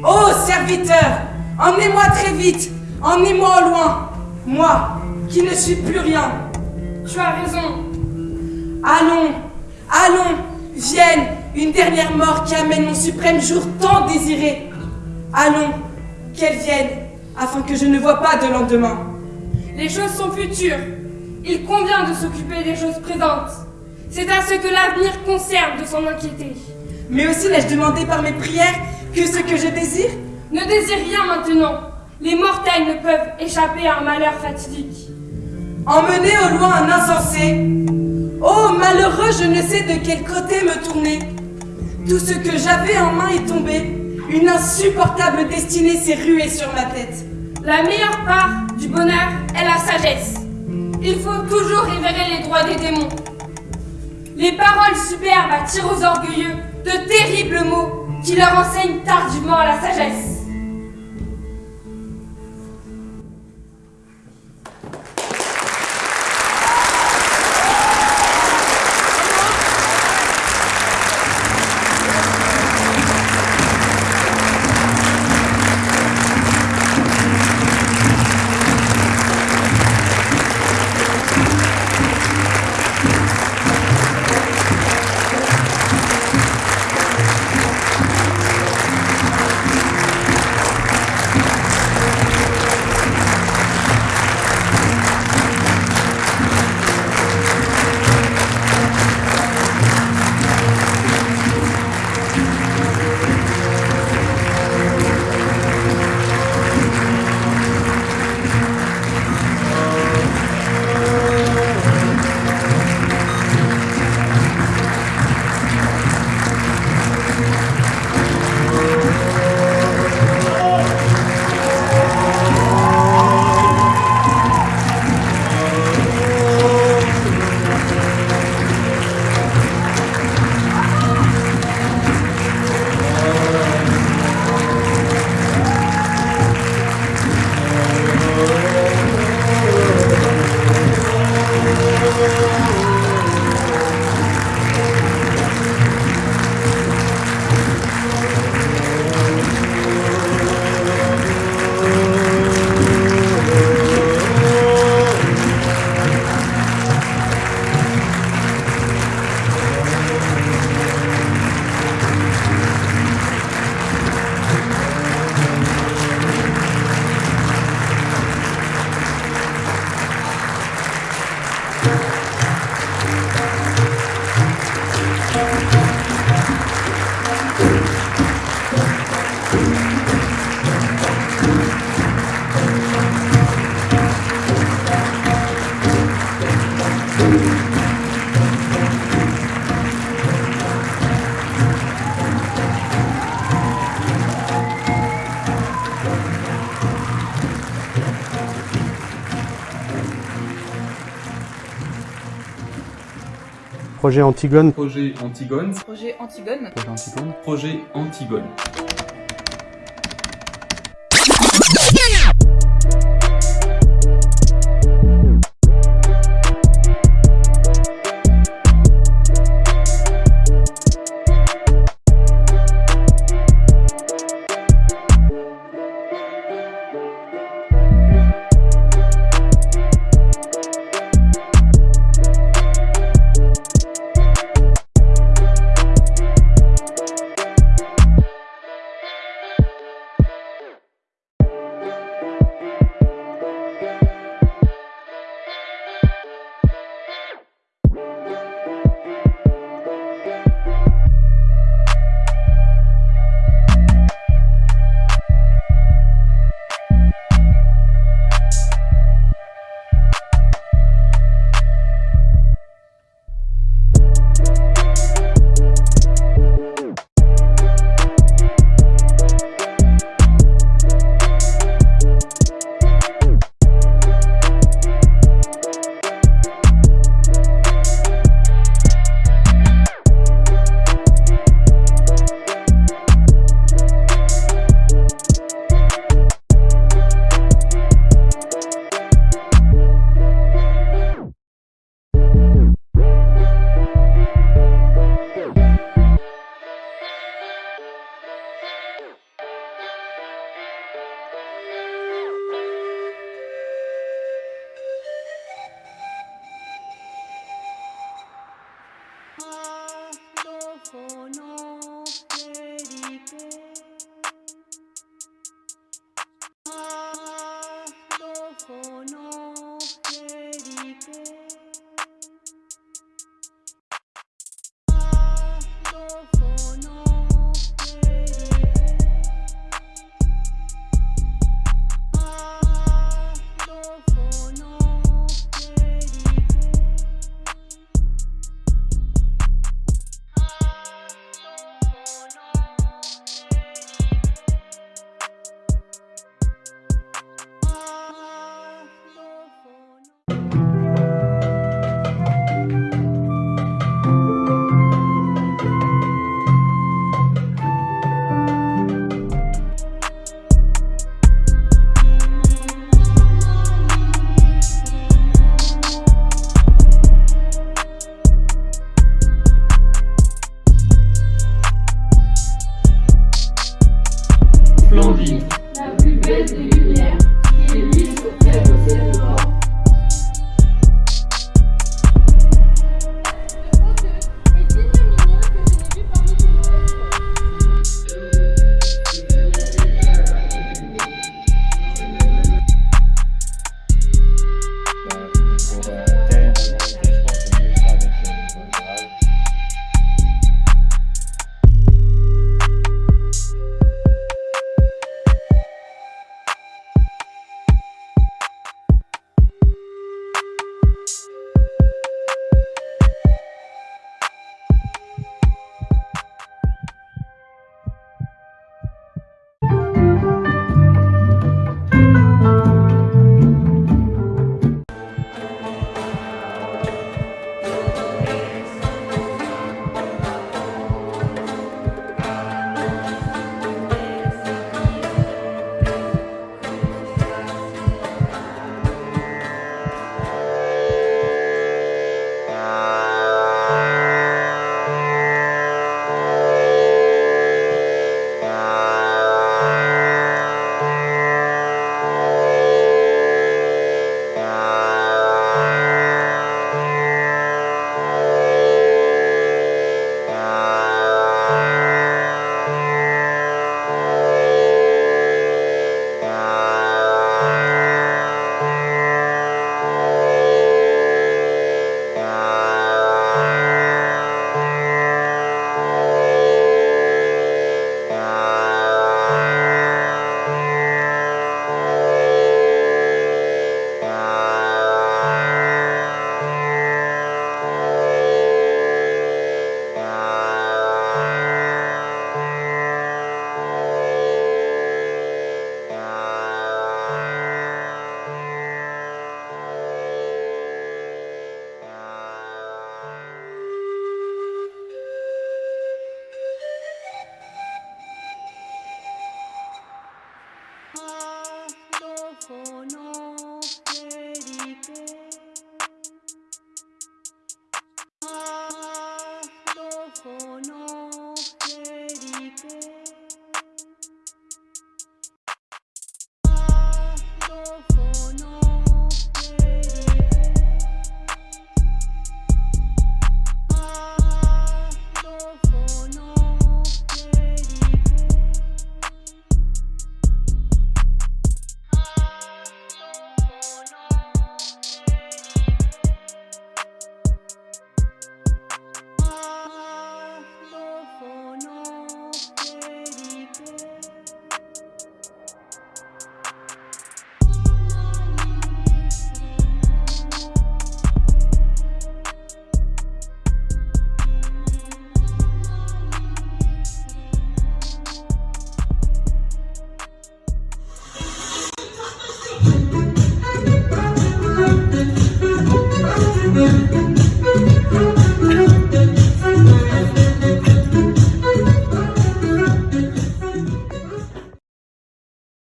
Ô serviteur, emmenez-moi très vite, emmenez-moi au loin, moi qui ne suis plus rien. Tu as raison. Allons, allons, vienne, une dernière mort qui amène mon suprême jour tant désiré. Allons, qu'elle vienne, afin que je ne vois pas de lendemain. Les choses sont futures. Il convient de s'occuper des choses présentes. C'est à ce que l'avenir conserve de s'en inquiéter. Mais aussi n'ai-je demandé par mes prières que ce que je désire? Ne désire rien maintenant. Les mortels ne peuvent échapper à un malheur fatidique. Emmener au loin un insensé. Oh malheureux, je ne sais de quel côté me tourner. Tout ce que j'avais en main est tombé. Une insupportable destinée s'est ruée sur ma tête. La meilleure part du bonheur est la sagesse. Il faut toujours révérer les droits des démons. Les paroles superbes attirent aux orgueilleux de terribles mots qui leur enseignent tardivement la sagesse. Projet Antigone. Projet Antigone. Projet Antigone. Projet Antigone. Projet Antigone.